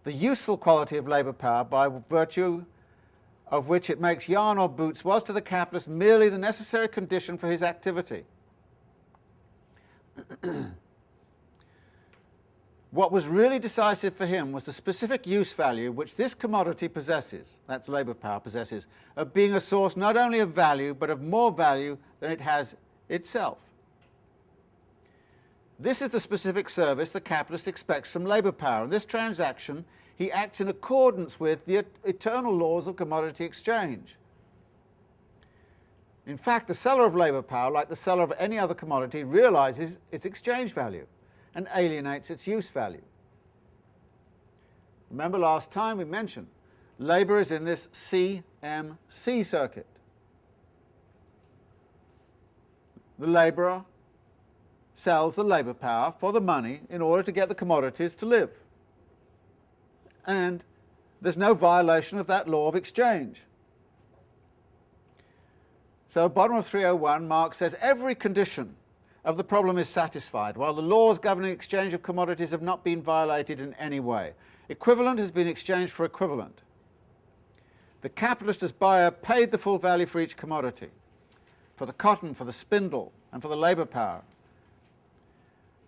The useful quality of labour power by virtue of which it makes yarn or boots was to the capitalist merely the necessary condition for his activity. what was really decisive for him was the specific use value which this commodity possesses, that's labour power possesses, of being a source not only of value but of more value than it has itself. This is the specific service the capitalist expects from labour power. In this transaction, he acts in accordance with the eternal laws of commodity exchange. In fact, the seller of labour power, like the seller of any other commodity, realizes its exchange value and alienates its use value. Remember last time we mentioned, labour is in this CMC circuit. The labourer sells the labour power for the money in order to get the commodities to live. And there's no violation of that law of exchange. So bottom of 301, Marx says every condition of the problem is satisfied, while the laws governing exchange of commodities have not been violated in any way. Equivalent has been exchanged for equivalent. The capitalist as buyer paid the full value for each commodity. for the cotton, for the spindle, and for the labour power.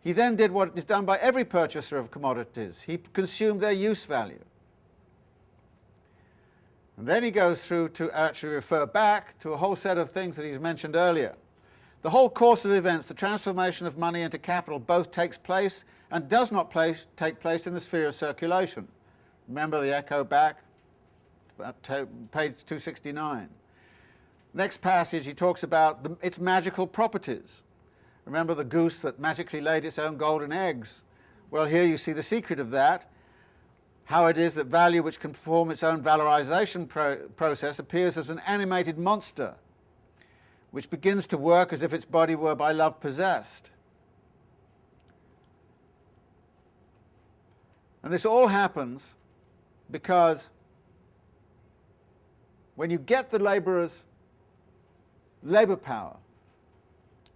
He then did what is done by every purchaser of commodities. He consumed their use value. And then he goes through to actually refer back to a whole set of things that he's mentioned earlier. The whole course of events, the transformation of money into capital, both takes place and does not place, take place in the sphere of circulation. Remember the echo back, page 269. Next passage, he talks about the, its magical properties. Remember the goose that magically laid its own golden eggs? Well, here you see the secret of that, how it is that value which can perform its own valorization pro process appears as an animated monster, which begins to work as if its body were by love possessed. And this all happens because when you get the labourer's labour power,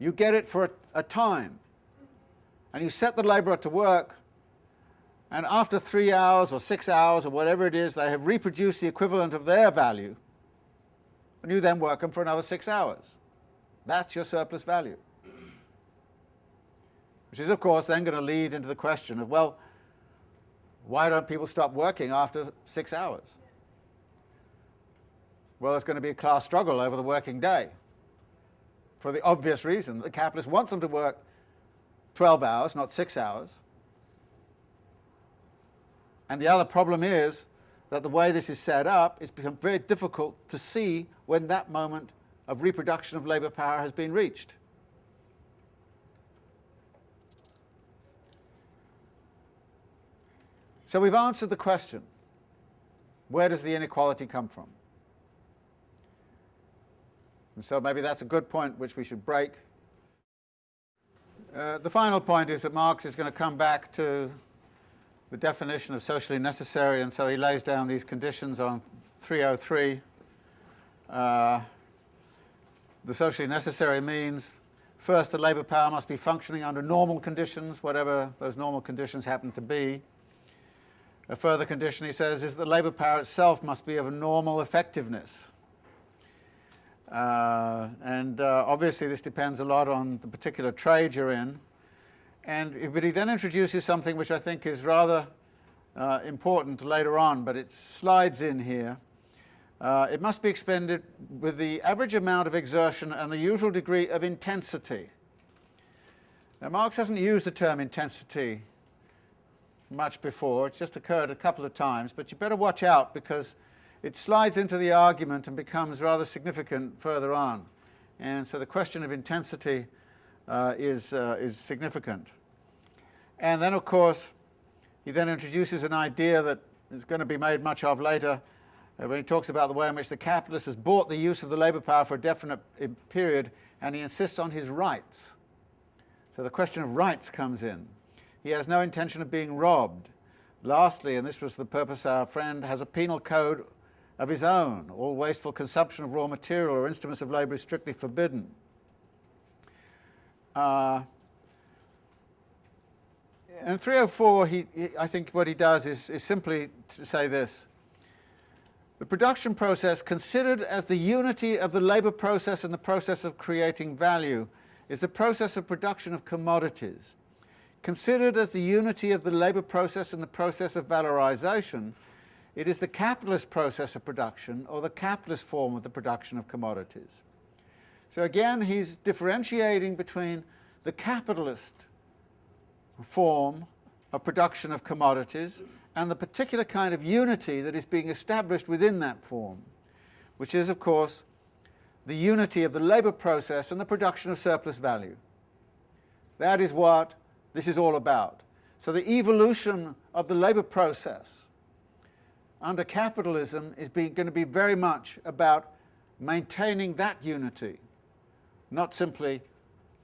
you get it for a, a time, and you set the labourer to work, and after three hours or six hours or whatever it is, they have reproduced the equivalent of their value, and you then work them for another six hours. That's your surplus value. Which is, of course, then going to lead into the question of, well, why don't people stop working after six hours? Well, there's going to be a class struggle over the working day for the obvious reason that the capitalist wants them to work 12 hours, not six hours. And the other problem is that the way this is set up, it's become very difficult to see when that moment of reproduction of labour power has been reached. So we've answered the question, where does the inequality come from? And so maybe that's a good point which we should break. Uh, the final point is that Marx is going to come back to the definition of socially necessary, and so he lays down these conditions on 303. Uh, the socially necessary means first the labour power must be functioning under normal conditions, whatever those normal conditions happen to be. A further condition, he says, is that the labour power itself must be of a normal effectiveness. Uh, and uh, obviously this depends a lot on the particular trade you're in. And but he then introduces something which I think is rather uh, important later on, but it slides in here. Uh, it must be expended with the average amount of exertion and the usual degree of intensity. Now Marx hasn't used the term intensity much before. It's just occurred a couple of times, but you better watch out because it slides into the argument and becomes rather significant further on. And so the question of intensity uh, is, uh, is significant. And then, of course, he then introduces an idea that is going to be made much of later uh, when he talks about the way in which the capitalist has bought the use of the labour power for a definite uh, period, and he insists on his rights. So the question of rights comes in. He has no intention of being robbed. Lastly, and this was the purpose our friend has a penal code of his own. All wasteful consumption of raw material or instruments of labour is strictly forbidden. Uh, and 304, he, he, I think what he does is, is simply to say this. The production process, considered as the unity of the labour process and the process of creating value, is the process of production of commodities. Considered as the unity of the labour process and the process of valorization, it is the capitalist process of production or the capitalist form of the production of commodities. So again, he's differentiating between the capitalist form of production of commodities and the particular kind of unity that is being established within that form, which is, of course, the unity of the labour process and the production of surplus value. That is what this is all about. So the evolution of the labour process under capitalism is going to be very much about maintaining that unity, not simply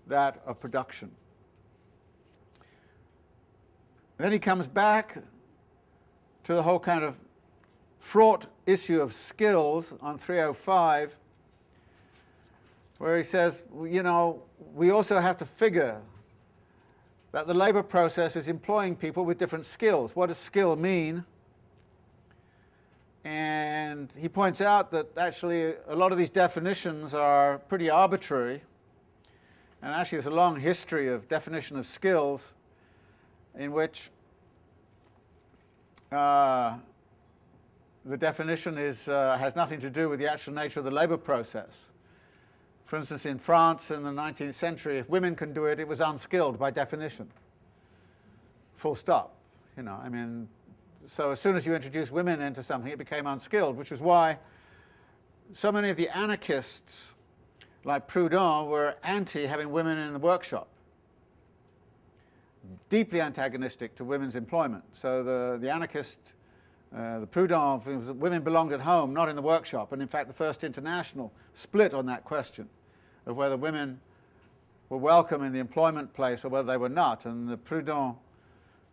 that of production. Then he comes back to the whole kind of fraught issue of skills on 305, where he says, you know, we also have to figure that the labour process is employing people with different skills. What does skill mean? And he points out that actually a lot of these definitions are pretty arbitrary. And actually there's a long history of definition of skills in which uh, the definition is, uh, has nothing to do with the actual nature of the labour process. For instance, in France in the 19th century, if women can do it, it was unskilled by definition. Full stop. You know, I mean, so as soon as you introduce women into something, it became unskilled, which is why so many of the anarchists, like Proudhon, were anti having women in the workshop. Deeply antagonistic to women's employment. So the, the anarchist, uh, the Proudhon, women belonged at home, not in the workshop. And in fact, the First International split on that question of whether women were welcome in the employment place or whether they were not. And the Proudhon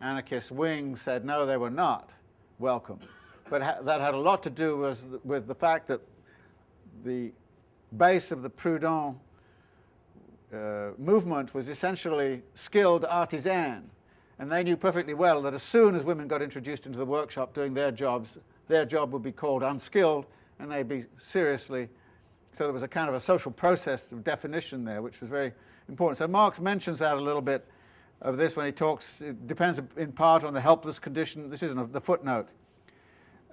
anarchist wing said no, they were not welcome. But ha that had a lot to do with, with the fact that the base of the Proudhon uh, movement was essentially skilled artisan. And they knew perfectly well that as soon as women got introduced into the workshop doing their jobs, their job would be called unskilled and they'd be seriously so there was a kind of a social process of definition there, which was very important. So Marx mentions that a little bit of this when he talks, it depends in part on the helpless condition. This isn't the footnote.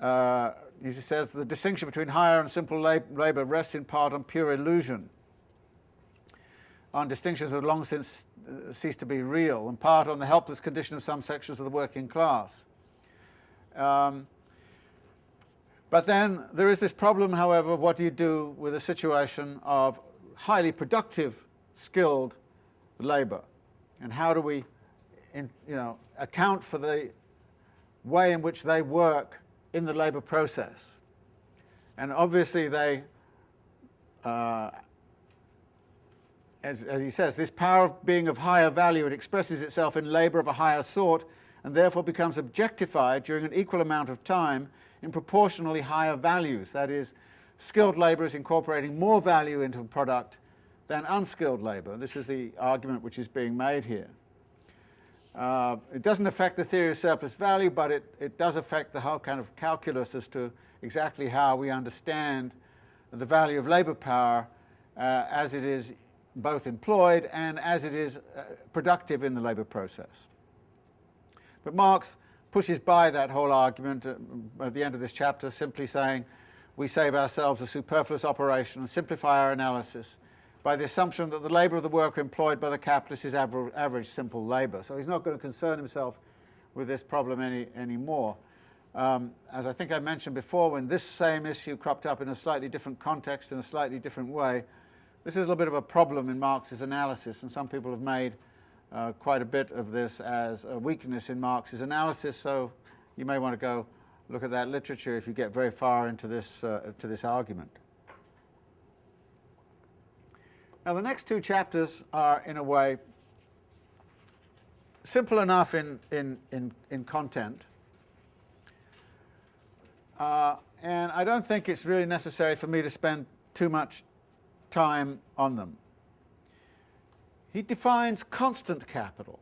Uh, he says the distinction between higher and simple labour rests in part on pure illusion, on distinctions that have long since uh, ceased to be real, in part on the helpless condition of some sections of the working class. Um, but then there is this problem, however, of what do you do with a situation of highly productive, skilled labour? And how do we in, you know, account for the way in which they work in the labour process? And obviously they, uh, as, as he says, this power of being of higher value, it expresses itself in labour of a higher sort and therefore becomes objectified during an equal amount of time in proportionally higher values. That is, skilled labour is incorporating more value into a product than unskilled labour. This is the argument which is being made here. Uh, it doesn't affect the theory of surplus value, but it, it does affect the whole kind of calculus as to exactly how we understand the value of labour power uh, as it is both employed and as it is uh, productive in the labour process. But Marx pushes by that whole argument at, at the end of this chapter, simply saying we save ourselves a superfluous operation and simplify our analysis by the assumption that the labour of the worker employed by the capitalist is average, average simple labour. So he's not going to concern himself with this problem any anymore. Um, as I think I mentioned before, when this same issue cropped up in a slightly different context, in a slightly different way, this is a little bit of a problem in Marx's analysis, and some people have made uh, quite a bit of this as a weakness in Marx's analysis, so you may want to go look at that literature if you get very far into this, uh, to this argument. Now the next two chapters are, in a way, simple enough in, in, in, in content, uh, and I don't think it's really necessary for me to spend too much time on them he defines constant capital.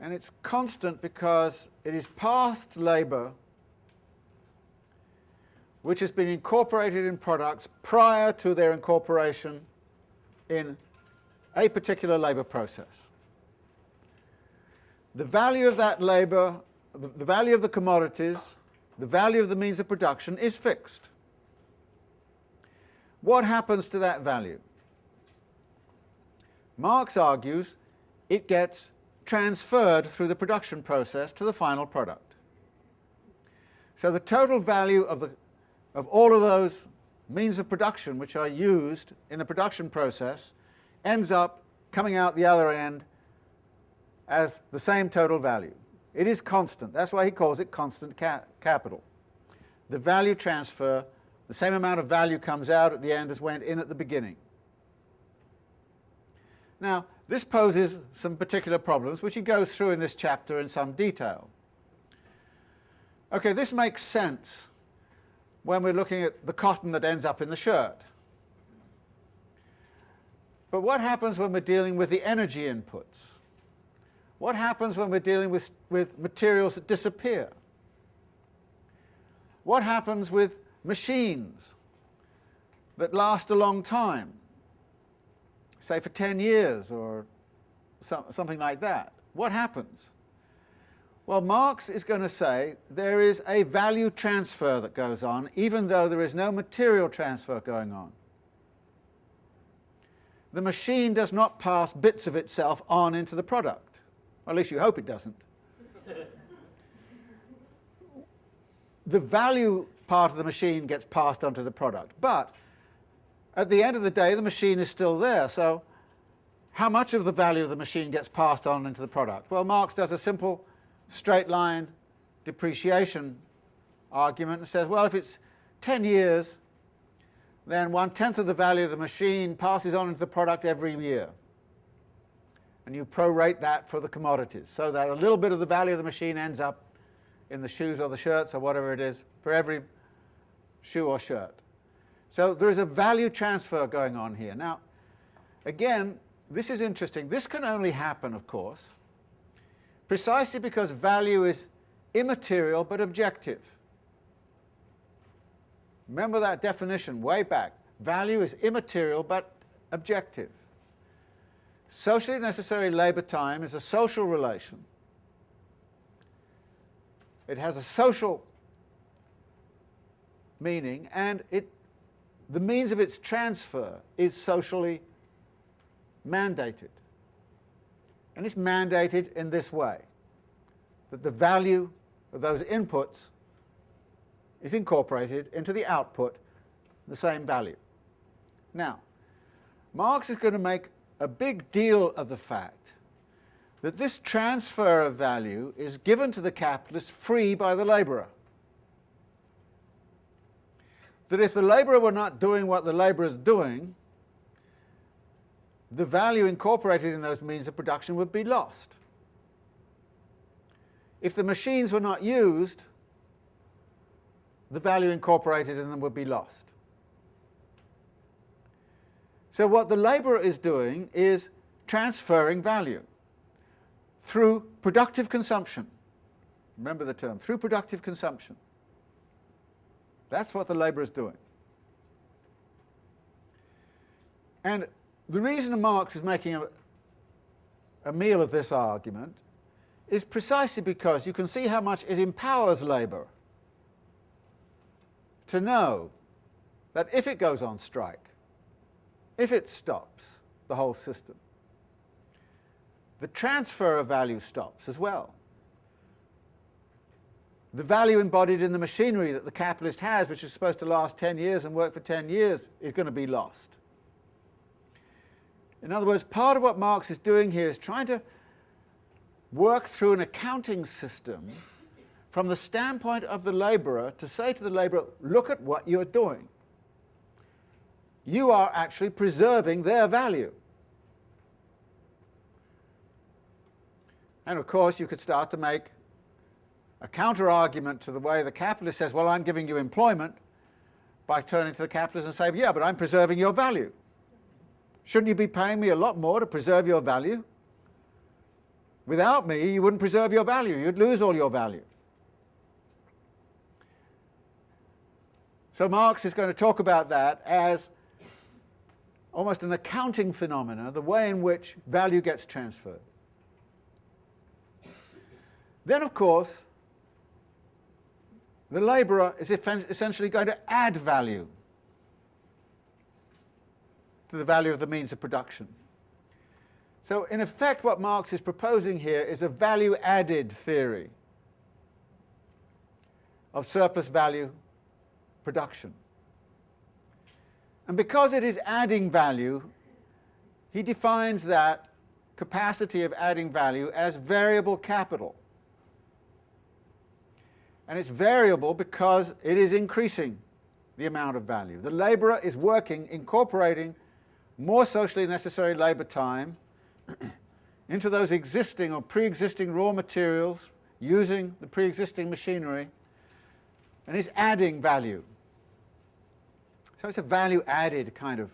And it's constant because it is past labour which has been incorporated in products prior to their incorporation in a particular labour process. The value of that labour, the value of the commodities, the value of the means of production is fixed. What happens to that value? Marx argues it gets transferred through the production process to the final product. So the total value of, the, of all of those means of production which are used in the production process ends up coming out the other end as the same total value. It is constant. That's why he calls it constant ca capital. The value transfer, the same amount of value comes out at the end as went in at the beginning. Now, this poses some particular problems, which he goes through in this chapter in some detail. Okay, this makes sense when we're looking at the cotton that ends up in the shirt. But what happens when we're dealing with the energy inputs? What happens when we're dealing with, with materials that disappear? what happens with machines that last a long time, say for 10 years or so, something like that? What happens? Well, Marx is going to say there is a value transfer that goes on, even though there is no material transfer going on. The machine does not pass bits of itself on into the product. Or at least you hope it doesn't. the value part of the machine gets passed on to the product. But at the end of the day, the machine is still there. So how much of the value of the machine gets passed on into the product? Well, Marx does a simple straight line depreciation argument and says, well, if it's 10 years, then one-tenth of the value of the machine passes on into the product every year. And you prorate that for the commodities, so that a little bit of the value of the machine ends up in the shoes or the shirts or whatever it is for every shoe or shirt. So there is a value transfer going on here. Now, again, this is interesting. This can only happen, of course, precisely because value is immaterial but objective. Remember that definition way back. Value is immaterial but objective. Socially necessary labour time is a social relation. It has a social meaning and it, the means of its transfer is socially mandated. And it's mandated in this way, that the value of those inputs is incorporated into the output, the same value. Now, Marx is going to make a big deal of the fact that this transfer of value is given to the capitalist free by the labourer. That if the labourer were not doing what the labourer is doing, the value incorporated in those means of production would be lost. If the machines were not used, the value incorporated in them would be lost. So what the labourer is doing is transferring value through productive consumption. Remember the term, through productive consumption. That's what the labourer is doing. And the reason Marx is making a, a meal of this argument is precisely because you can see how much it empowers labour to know that if it goes on strike, if it stops the whole system, the transfer of value stops as well. The value embodied in the machinery that the capitalist has, which is supposed to last 10 years and work for 10 years, is going to be lost. In other words, part of what Marx is doing here is trying to work through an accounting system from the standpoint of the labourer to say to the labourer, look at what you're doing. You are actually preserving their value. And of course you could start to make a counter-argument to the way the capitalist says, well, I'm giving you employment, by turning to the capitalist and saying, yeah, but I'm preserving your value. Shouldn't you be paying me a lot more to preserve your value? Without me, you wouldn't preserve your value. You'd lose all your value. So Marx is going to talk about that as almost an accounting phenomena, the way in which value gets transferred. Then, of course, the labourer is essentially going to add value to the value of the means of production. So in effect what Marx is proposing here is a value-added theory of surplus value production. And because it is adding value, he defines that capacity of adding value as variable capital. And it's variable because it is increasing the amount of value. The labourer is working, incorporating more socially necessary labour time into those existing or pre-existing raw materials using the pre-existing machinery and is adding value. So it's a value-added kind of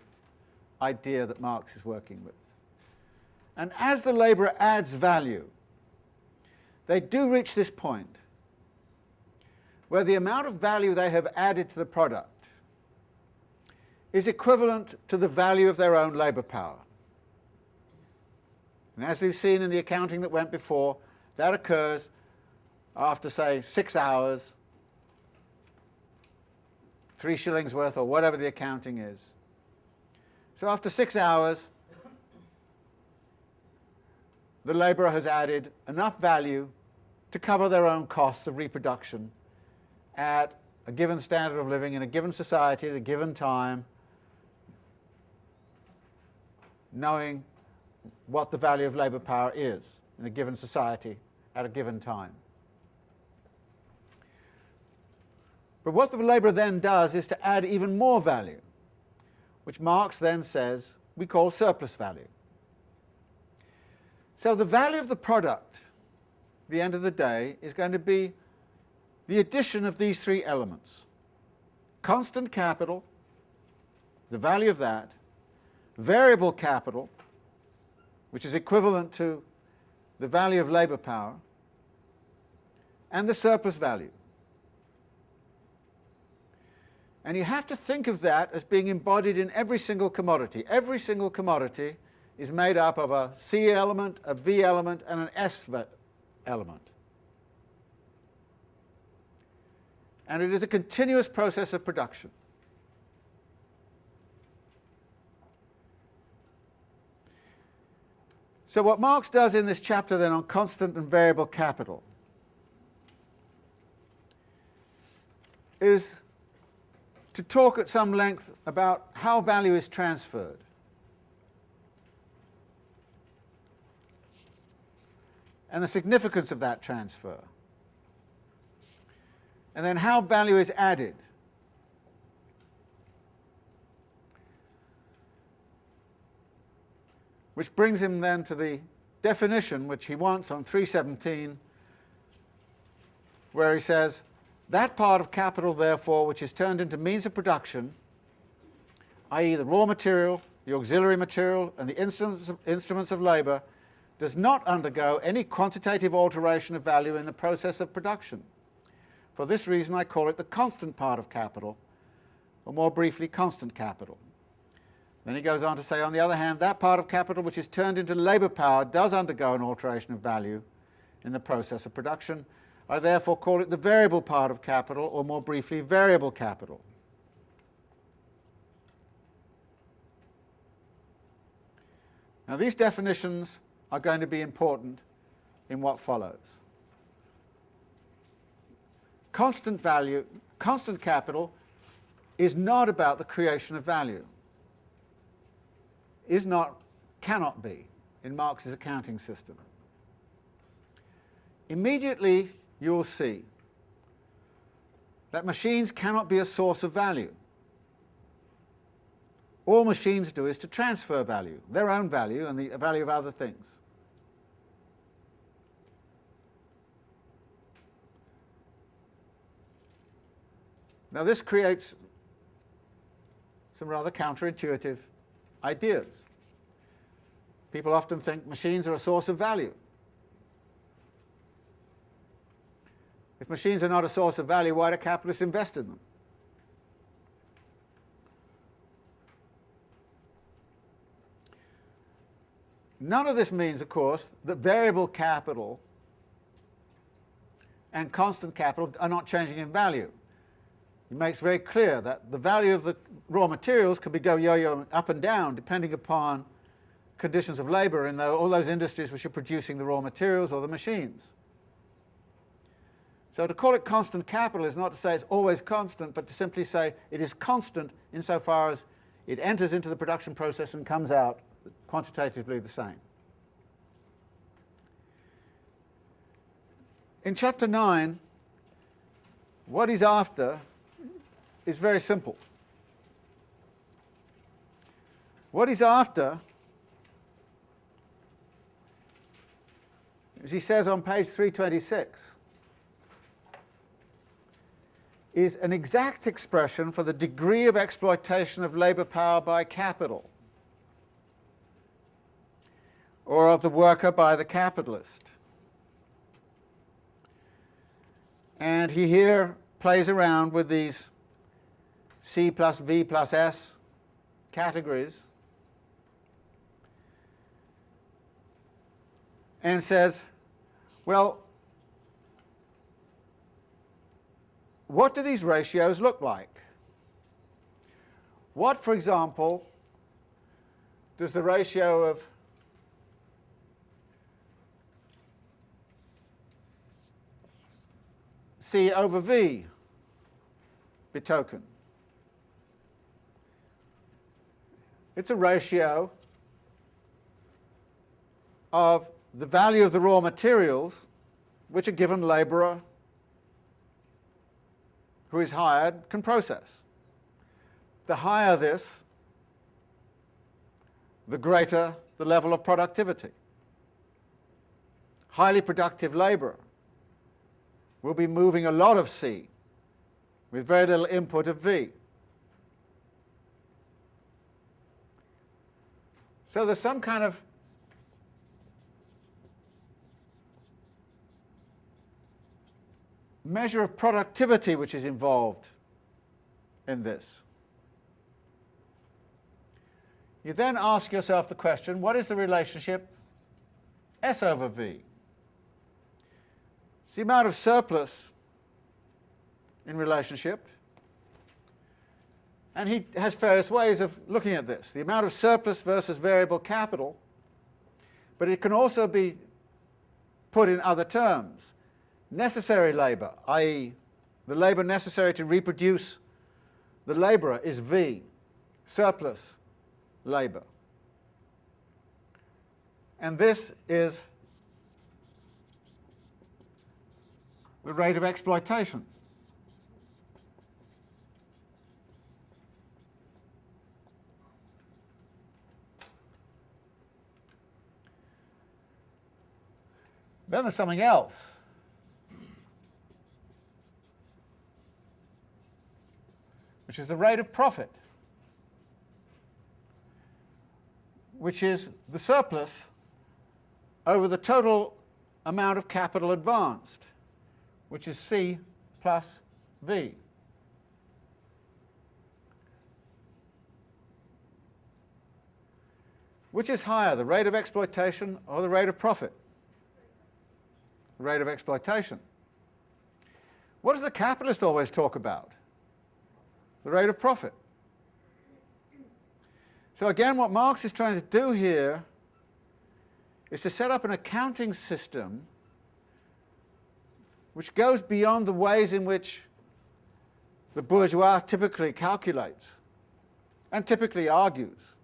idea that Marx is working with. And as the labourer adds value, they do reach this point where the amount of value they have added to the product is equivalent to the value of their own labour power. And as we've seen in the accounting that went before, that occurs after, say, six hours, three shillings worth, or whatever the accounting is. So after six hours, the labourer has added enough value to cover their own costs of reproduction at a given standard of living in a given society at a given time, knowing what the value of labour power is in a given society at a given time. But what the labourer then does is to add even more value, which Marx then says we call surplus value. So the value of the product, at the end of the day, is going to be the addition of these three elements. Constant capital, the value of that, variable capital, which is equivalent to the value of labour power, and the surplus value. And you have to think of that as being embodied in every single commodity. Every single commodity is made up of a C element, a V element, and an S element. And it is a continuous process of production. So what Marx does in this chapter then on constant and variable capital is to talk at some length about how value is transferred. and the significance of that transfer. And then how value is added. Which brings him then to the definition which he wants on 317, where he says, that part of capital, therefore, which is turned into means of production, i.e. the raw material, the auxiliary material, and the instruments of, instruments of labour, does not undergo any quantitative alteration of value in the process of production. For this reason I call it the constant part of capital, or more briefly, constant capital. Then he goes on to say, on the other hand, that part of capital which is turned into labour power does undergo an alteration of value in the process of production. I therefore call it the variable part of capital, or more briefly, variable capital. Now these definitions are going to be important in what follows. Constant value, constant capital is not about the creation of value, is not, cannot be in Marx's accounting system. Immediately you will see that machines cannot be a source of value. All machines do is to transfer value, their own value and the value of other things. Now this creates some rather counterintuitive ideas. People often think machines are a source of value. If machines are not a source of value, why do capitalists invest in them? None of this means, of course, that variable capital and constant capital are not changing in value. He makes very clear that the value of the raw materials can be go yo-yo up and down depending upon conditions of labour in the, all those industries which are producing the raw materials or the machines. So to call it constant capital is not to say it's always constant, but to simply say it is constant insofar as it enters into the production process and comes out quantitatively the same. In chapter 9, what he's after is very simple. What he's after, as he says on page 326, is an exact expression for the degree of exploitation of labour power by capital or of the worker by the capitalist. And he here plays around with these C plus V plus S categories and says, well, what do these ratios look like? What, for example, does the ratio of C over V betoken? It's a ratio of the value of the raw materials which a given labourer who is hired can process. The higher this, the greater the level of productivity. Highly productive labourer will be moving a lot of C with very little input of V. So there's some kind of measure of productivity which is involved in this. You then ask yourself the question, what is the relationship S over V? It's the amount of surplus in relationship and he has various ways of looking at this. The amount of surplus versus variable capital, but it can also be put in other terms. Necessary labour, i.e. the labour necessary to reproduce the labourer is V, surplus labour. And this is the rate of exploitation. Then there's something else. Which is the rate of profit, which is the surplus over the total amount of capital advanced, which is C plus V. Which is higher, the rate of exploitation or the rate of profit? Rate of exploitation. What does the capitalist always talk about? The rate of profit. So again, what Marx is trying to do here is to set up an accounting system which goes beyond the ways in which the bourgeois typically calculates and typically argues.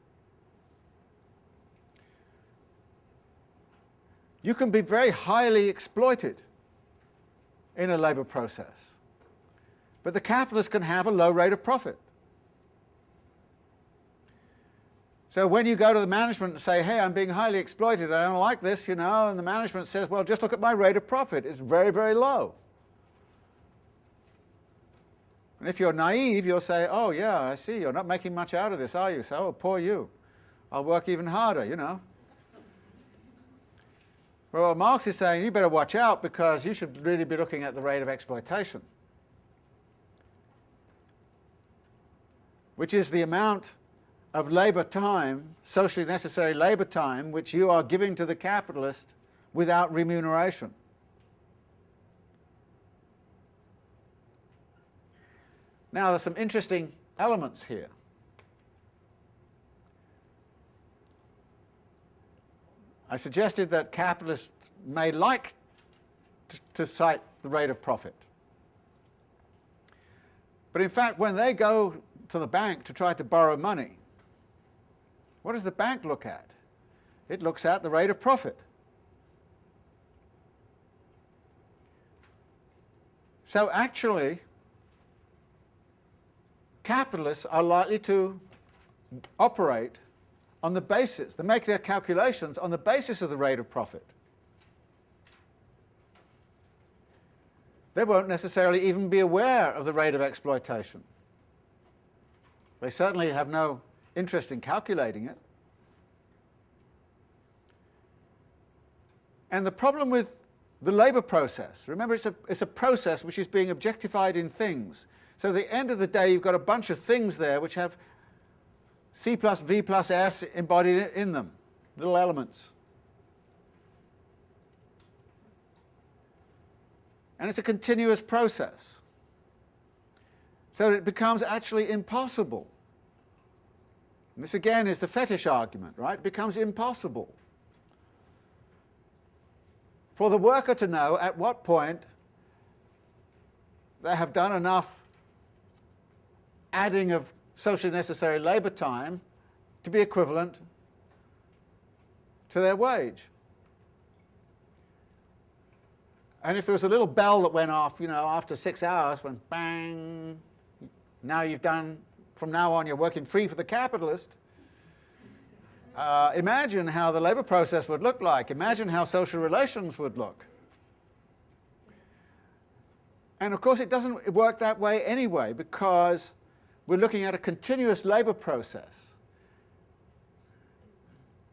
You can be very highly exploited in a labour process, but the capitalist can have a low rate of profit. So when you go to the management and say, hey, I'm being highly exploited, I don't like this, you know, and the management says, well, just look at my rate of profit, it's very, very low. And if you're naive, you'll say, oh yeah, I see, you're not making much out of this, are you? So, oh, poor you. I'll work even harder, you know. Well, Marx is saying you better watch out because you should really be looking at the rate of exploitation, which is the amount of labour time, socially necessary labour time, which you are giving to the capitalist without remuneration. Now there's some interesting elements here. I suggested that capitalists may like to, cite the rate of profit. But in fact, when they go to the bank to try to borrow money, what does the bank look at? It looks at the rate of profit. So actually, capitalists are likely to operate on the basis, they make their calculations on the basis of the rate of profit. They won't necessarily even be aware of the rate of exploitation. They certainly have no interest in calculating it. And the problem with the labour process. Remember, it's a, it's a process which is being objectified in things. So at the end of the day, you've got a bunch of things there which have C plus V plus S embodied in them, little elements. And it's a continuous process. So it becomes actually impossible. And this again is the fetish argument, right? It becomes impossible for the worker to know at what point they have done enough adding of socially necessary labour time to be equivalent to their wage. And if there was a little bell that went off, you know, after six hours, when bang, now you've done, from now on you're working free for the capitalist, uh, imagine how the labour process would look like. Imagine how social relations would look. And of course it doesn't work that way anyway because we're looking at a continuous labour process.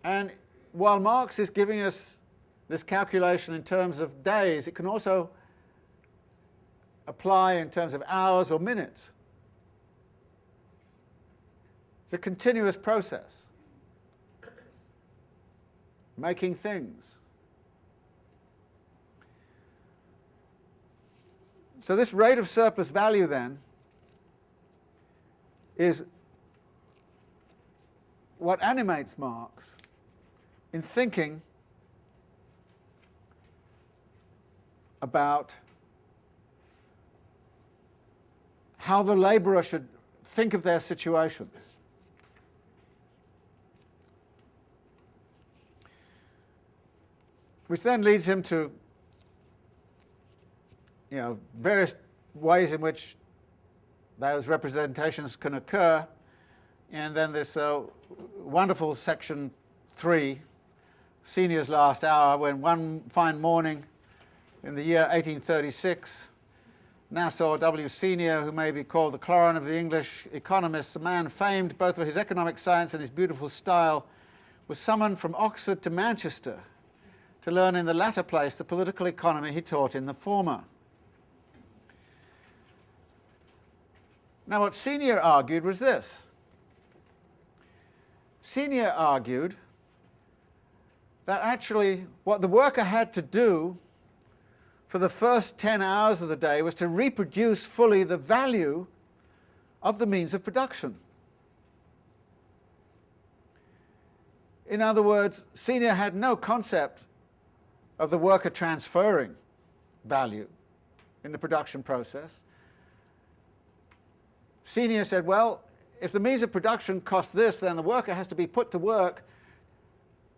And while Marx is giving us this calculation in terms of days, it can also apply in terms of hours or minutes. It's a continuous process, making things. So this rate of surplus value then is what animates Marx in thinking about how the labourer should think of their situation. Which then leads him to you know, various ways in which those representations can occur. And then this uh, wonderful section 3, Senior's Last Hour, when one fine morning in the year 1836, Nassau W. Senior, who may be called the Clauren of the English economists, a man famed both for his economic science and his beautiful style, was summoned from Oxford to Manchester to learn in the latter place the political economy he taught in the former. Now what Senior argued was this. Senior argued that actually what the worker had to do for the first 10 hours of the day was to reproduce fully the value of the means of production. In other words, Senior had no concept of the worker transferring value in the production process. Senior said, well, if the means of production cost this, then the worker has to be put to work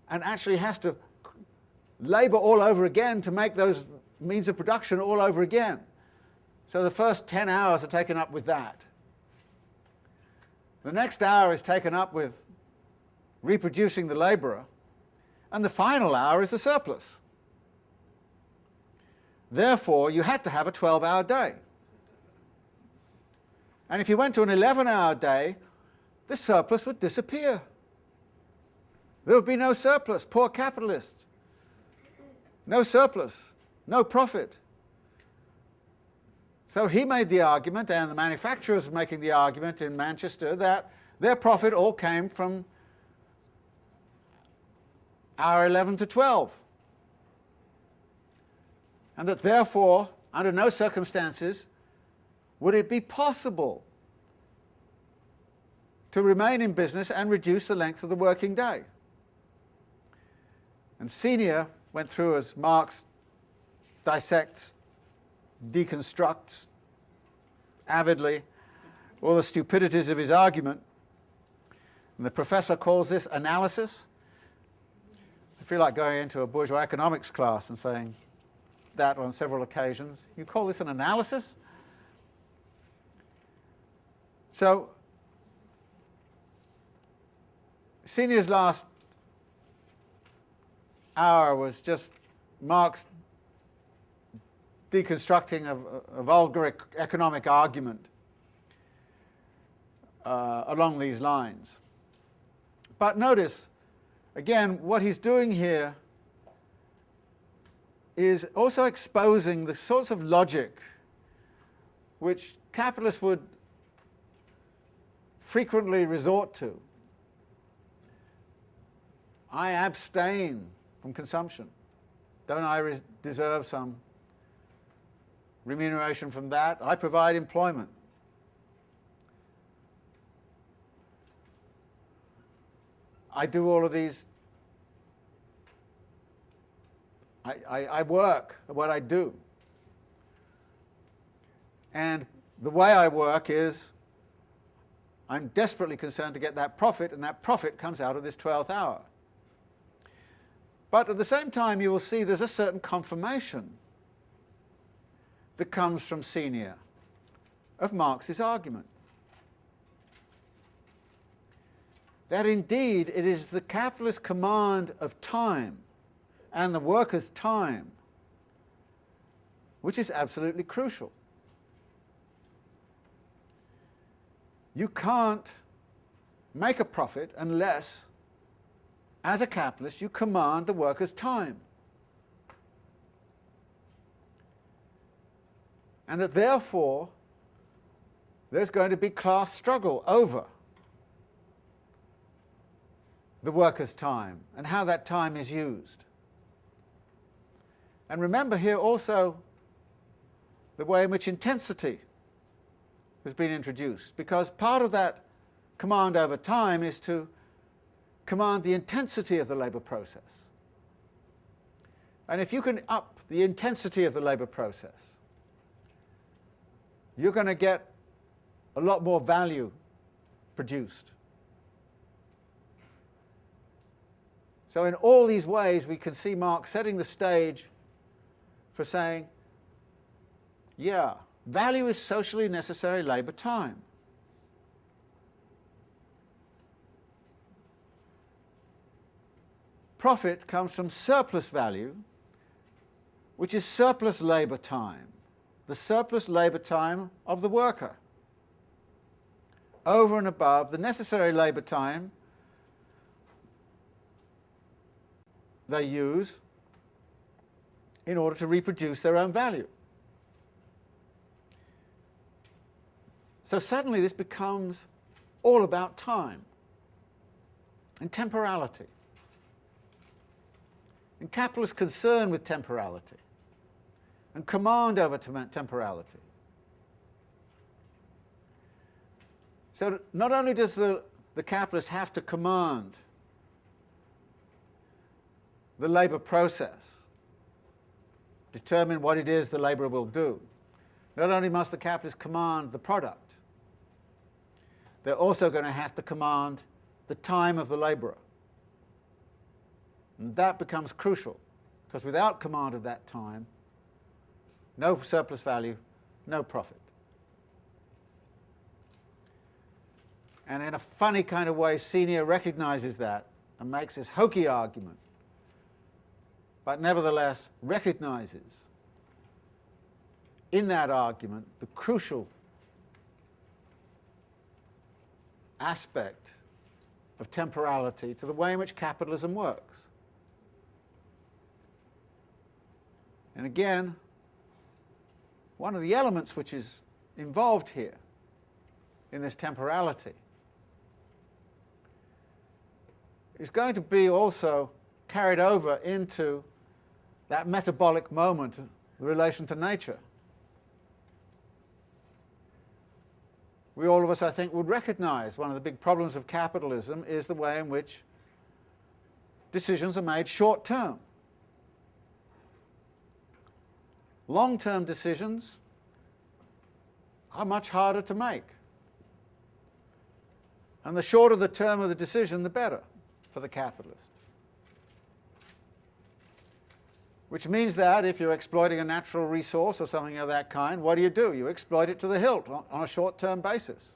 and actually has to labour all over again to make those means of production all over again. So the first 10 hours are taken up with that. The next hour is taken up with reproducing the labourer, and the final hour is the surplus. Therefore, you had to have a 12-hour day. And if you went to an 11-hour day, the surplus would disappear. There would be no surplus, poor capitalists. No surplus, no profit. So he made the argument, and the manufacturers were making the argument in Manchester, that their profit all came from hour 11 to 12. And that therefore, under no circumstances, would it be possible to remain in business and reduce the length of the working day? And Senior went through, as Marx dissects, deconstructs avidly, all the stupidities of his argument. And the professor calls this analysis. I feel like going into a bourgeois economics class and saying that on several occasions. You call this an analysis? So Senior's last hour was just Marx deconstructing a, a vulgar economic argument uh, along these lines. But notice, again, what he's doing here is also exposing the sorts of logic which capitalists would frequently resort to. I abstain from consumption. Don't I deserve some remuneration from that? I provide employment. I do all of these. I, I, I work at what I do. And the way I work is I'm desperately concerned to get that profit, and that profit comes out of this 12th hour. But at the same time, you will see there's a certain confirmation that comes from Senior of Marx's argument. That indeed it is the capitalist command of time and the worker's time which is absolutely crucial. You can't make a profit unless, as a capitalist, you command the worker's time. And that therefore, there's going to be class struggle over the worker's time and how that time is used. And remember here also the way in which intensity has been introduced because part of that command over time is to command the intensity of the labour process. And if you can up the intensity of the labour process, you're going to get a lot more value produced. So in all these ways we can see Marx setting the stage for saying, yeah, Value is socially necessary labour time. Profit comes from surplus value, which is surplus labour time, the surplus labour time of the worker, over and above the necessary labour time they use in order to reproduce their own value. So suddenly this becomes all about time and temporality. And capitalist concern with temporality and command over temporality. So not only does the, the capitalist have to command the labour process, determine what it is the labourer will do, not only must the capitalist command the product, they're also going to have to command the time of the labourer. And that becomes crucial, because without command of that time, no surplus value, no profit. And in a funny kind of way, Senior recognizes that and makes this hokey argument, but nevertheless recognizes in that argument the crucial aspect of temporality to the way in which capitalism works. And again, one of the elements which is involved here in this temporality is going to be also carried over into that metabolic moment, the relation to nature. We all of us, I think, would recognize one of the big problems of capitalism is the way in which decisions are made short term. Long term decisions are much harder to make. And the shorter the term of the decision, the better for the capitalist. Which means that if you're exploiting a natural resource or something of that kind, what do you do? You exploit it to the hilt on, a short-term basis.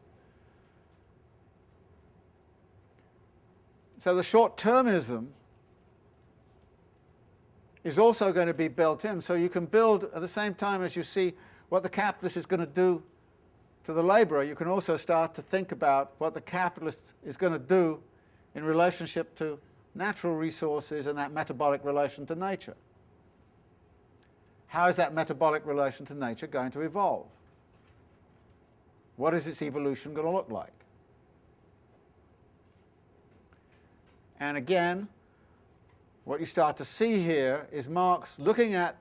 So the short-termism is also going to be built in. So you can build, at the same time as you see what the capitalist is going to do to the labourer, you can also start to think about what the capitalist is going to do in relationship to natural resources and that metabolic relation to nature. How is that metabolic relation to nature going to evolve? What is its evolution going to look like? And again, what you start to see here is Marx looking at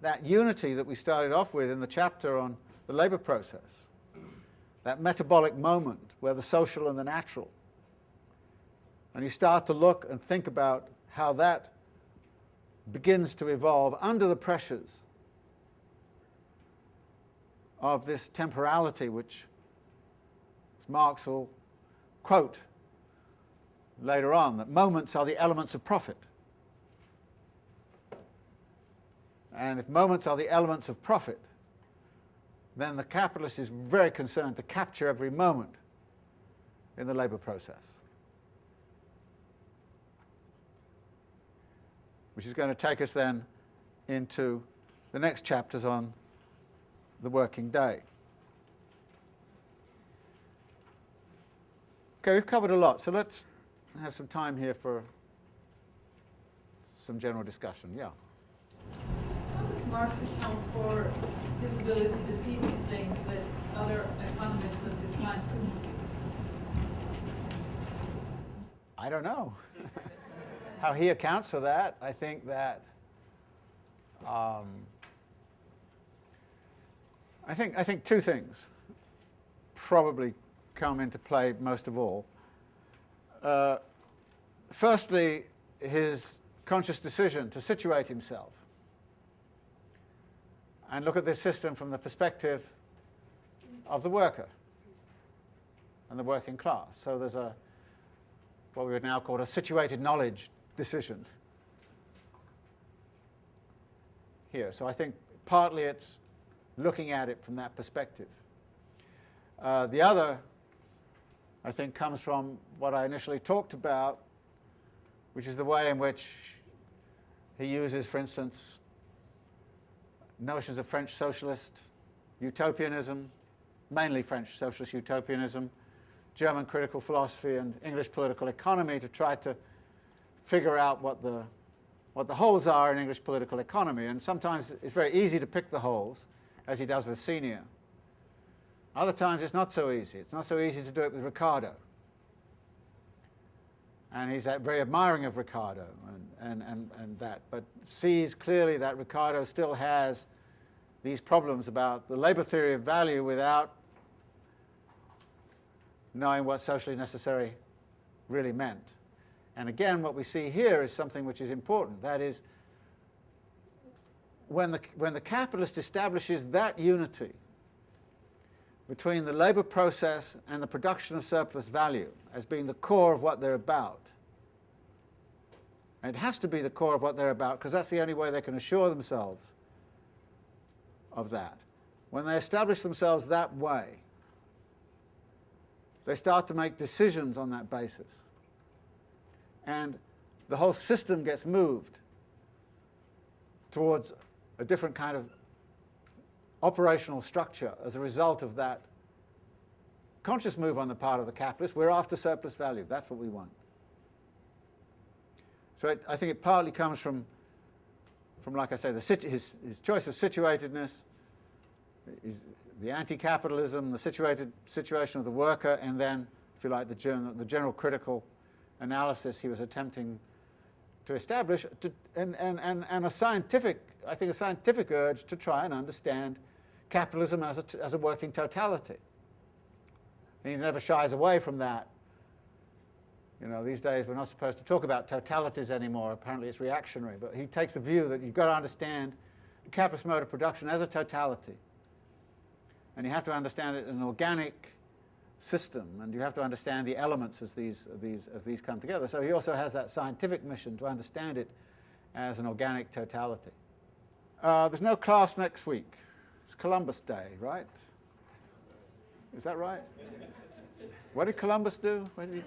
that unity that we started off with in the chapter on the labour process, that metabolic moment where the social and the natural. And you start to look and think about how that begins to evolve under the pressures of this temporality which Marx will quote later on, that moments are the elements of profit. And if moments are the elements of profit, then the capitalist is very concerned to capture every moment in the labour process. Which is going to take us then into the next chapters on the working day. Okay, we've covered a lot, so let's have some time here for some general discussion. Yeah. How does Marx account for his ability to see these things that other economists of his time couldn't see? I don't know how he accounts for that. I think that um, I think I think two things probably come into play most of all. Uh, firstly, his conscious decision to situate himself and look at this system from the perspective of the worker and the working class. So there's a what we would now call a situated knowledge decision here. So I think partly it's looking at it from that perspective. Uh, the other I think comes from what I initially talked about, which is the way in which he uses, for instance, notions of French socialist utopianism, mainly French socialist utopianism, German critical philosophy and English political economy to try to figure out what the, what the holes are in English political economy. And sometimes it's very easy to pick the holes, as he does with Senior. Other times it's not so easy. It's not so easy to do it with Ricardo. And he's very admiring of Ricardo and, and, and, and that, but sees clearly that Ricardo still has these problems about the labor theory of value without knowing what socially necessary really meant. And again, what we see here is something which is important. That is, when the, when the capitalist establishes that unity between the labour process and the production of surplus value as being the core of what they're about. And it has to be the core of what they're about because that's the only way they can assure themselves of that. When they establish themselves that way, they start to make decisions on that basis. And the whole system gets moved towards a different kind of operational structure as a result of that conscious move on the part of the capitalist. We're after surplus value. That's what we want. So it, I think it partly comes from, from like I say, the his, his choice of situatedness, the anti-capitalism, the situated situation of the worker, and then, if you like, the general, the general critical analysis he was attempting to establish, to, and, and, and, and a scientific, I think a scientific urge to try and understand capitalism as a, as a working totality. And he never shies away from that. You know, these days we're not supposed to talk about totalities anymore. Apparently it's reactionary. But he takes a view that you've got to understand capitalist mode of production as a totality. And you have to understand it in an organic system, and you have to understand the elements as these, these, as these come together. So he also has that scientific mission to understand it as an organic totality. Uh, there's no class next week. It's Columbus Day, right? Is that right? What did Columbus do? Did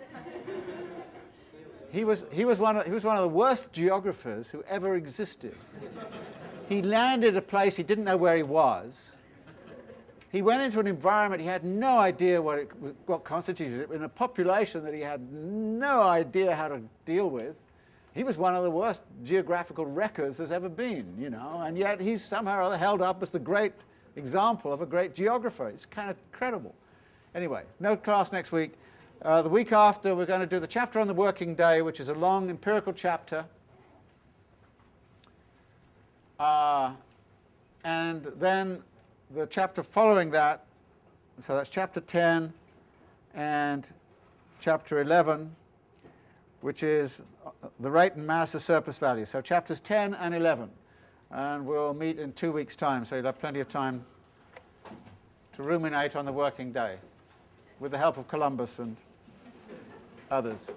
he... he... was, he, was one of, he was one of the worst geographers who ever existed. He landed a place he didn't know where he was. He went into an environment he had no idea what, it, what constituted it, in a population that he had no idea how to deal with. he was one of the worst geographical wreckers there's ever been, you know, and yet he's somehow or other held up as the great example of a great geographer. It's kind of incredible. Anyway, no class next week. Uh, the week after, we're going to do the chapter on the working day, which is a long empirical chapter. Uh, and then the chapter following that, so that's chapter 10 and chapter 11, which is uh, the rate and mass of surplus value. So chapters 10 and 11. And we'll meet in two weeks' time, so you'll have plenty of time to ruminate on the working day with the help of Columbus and others.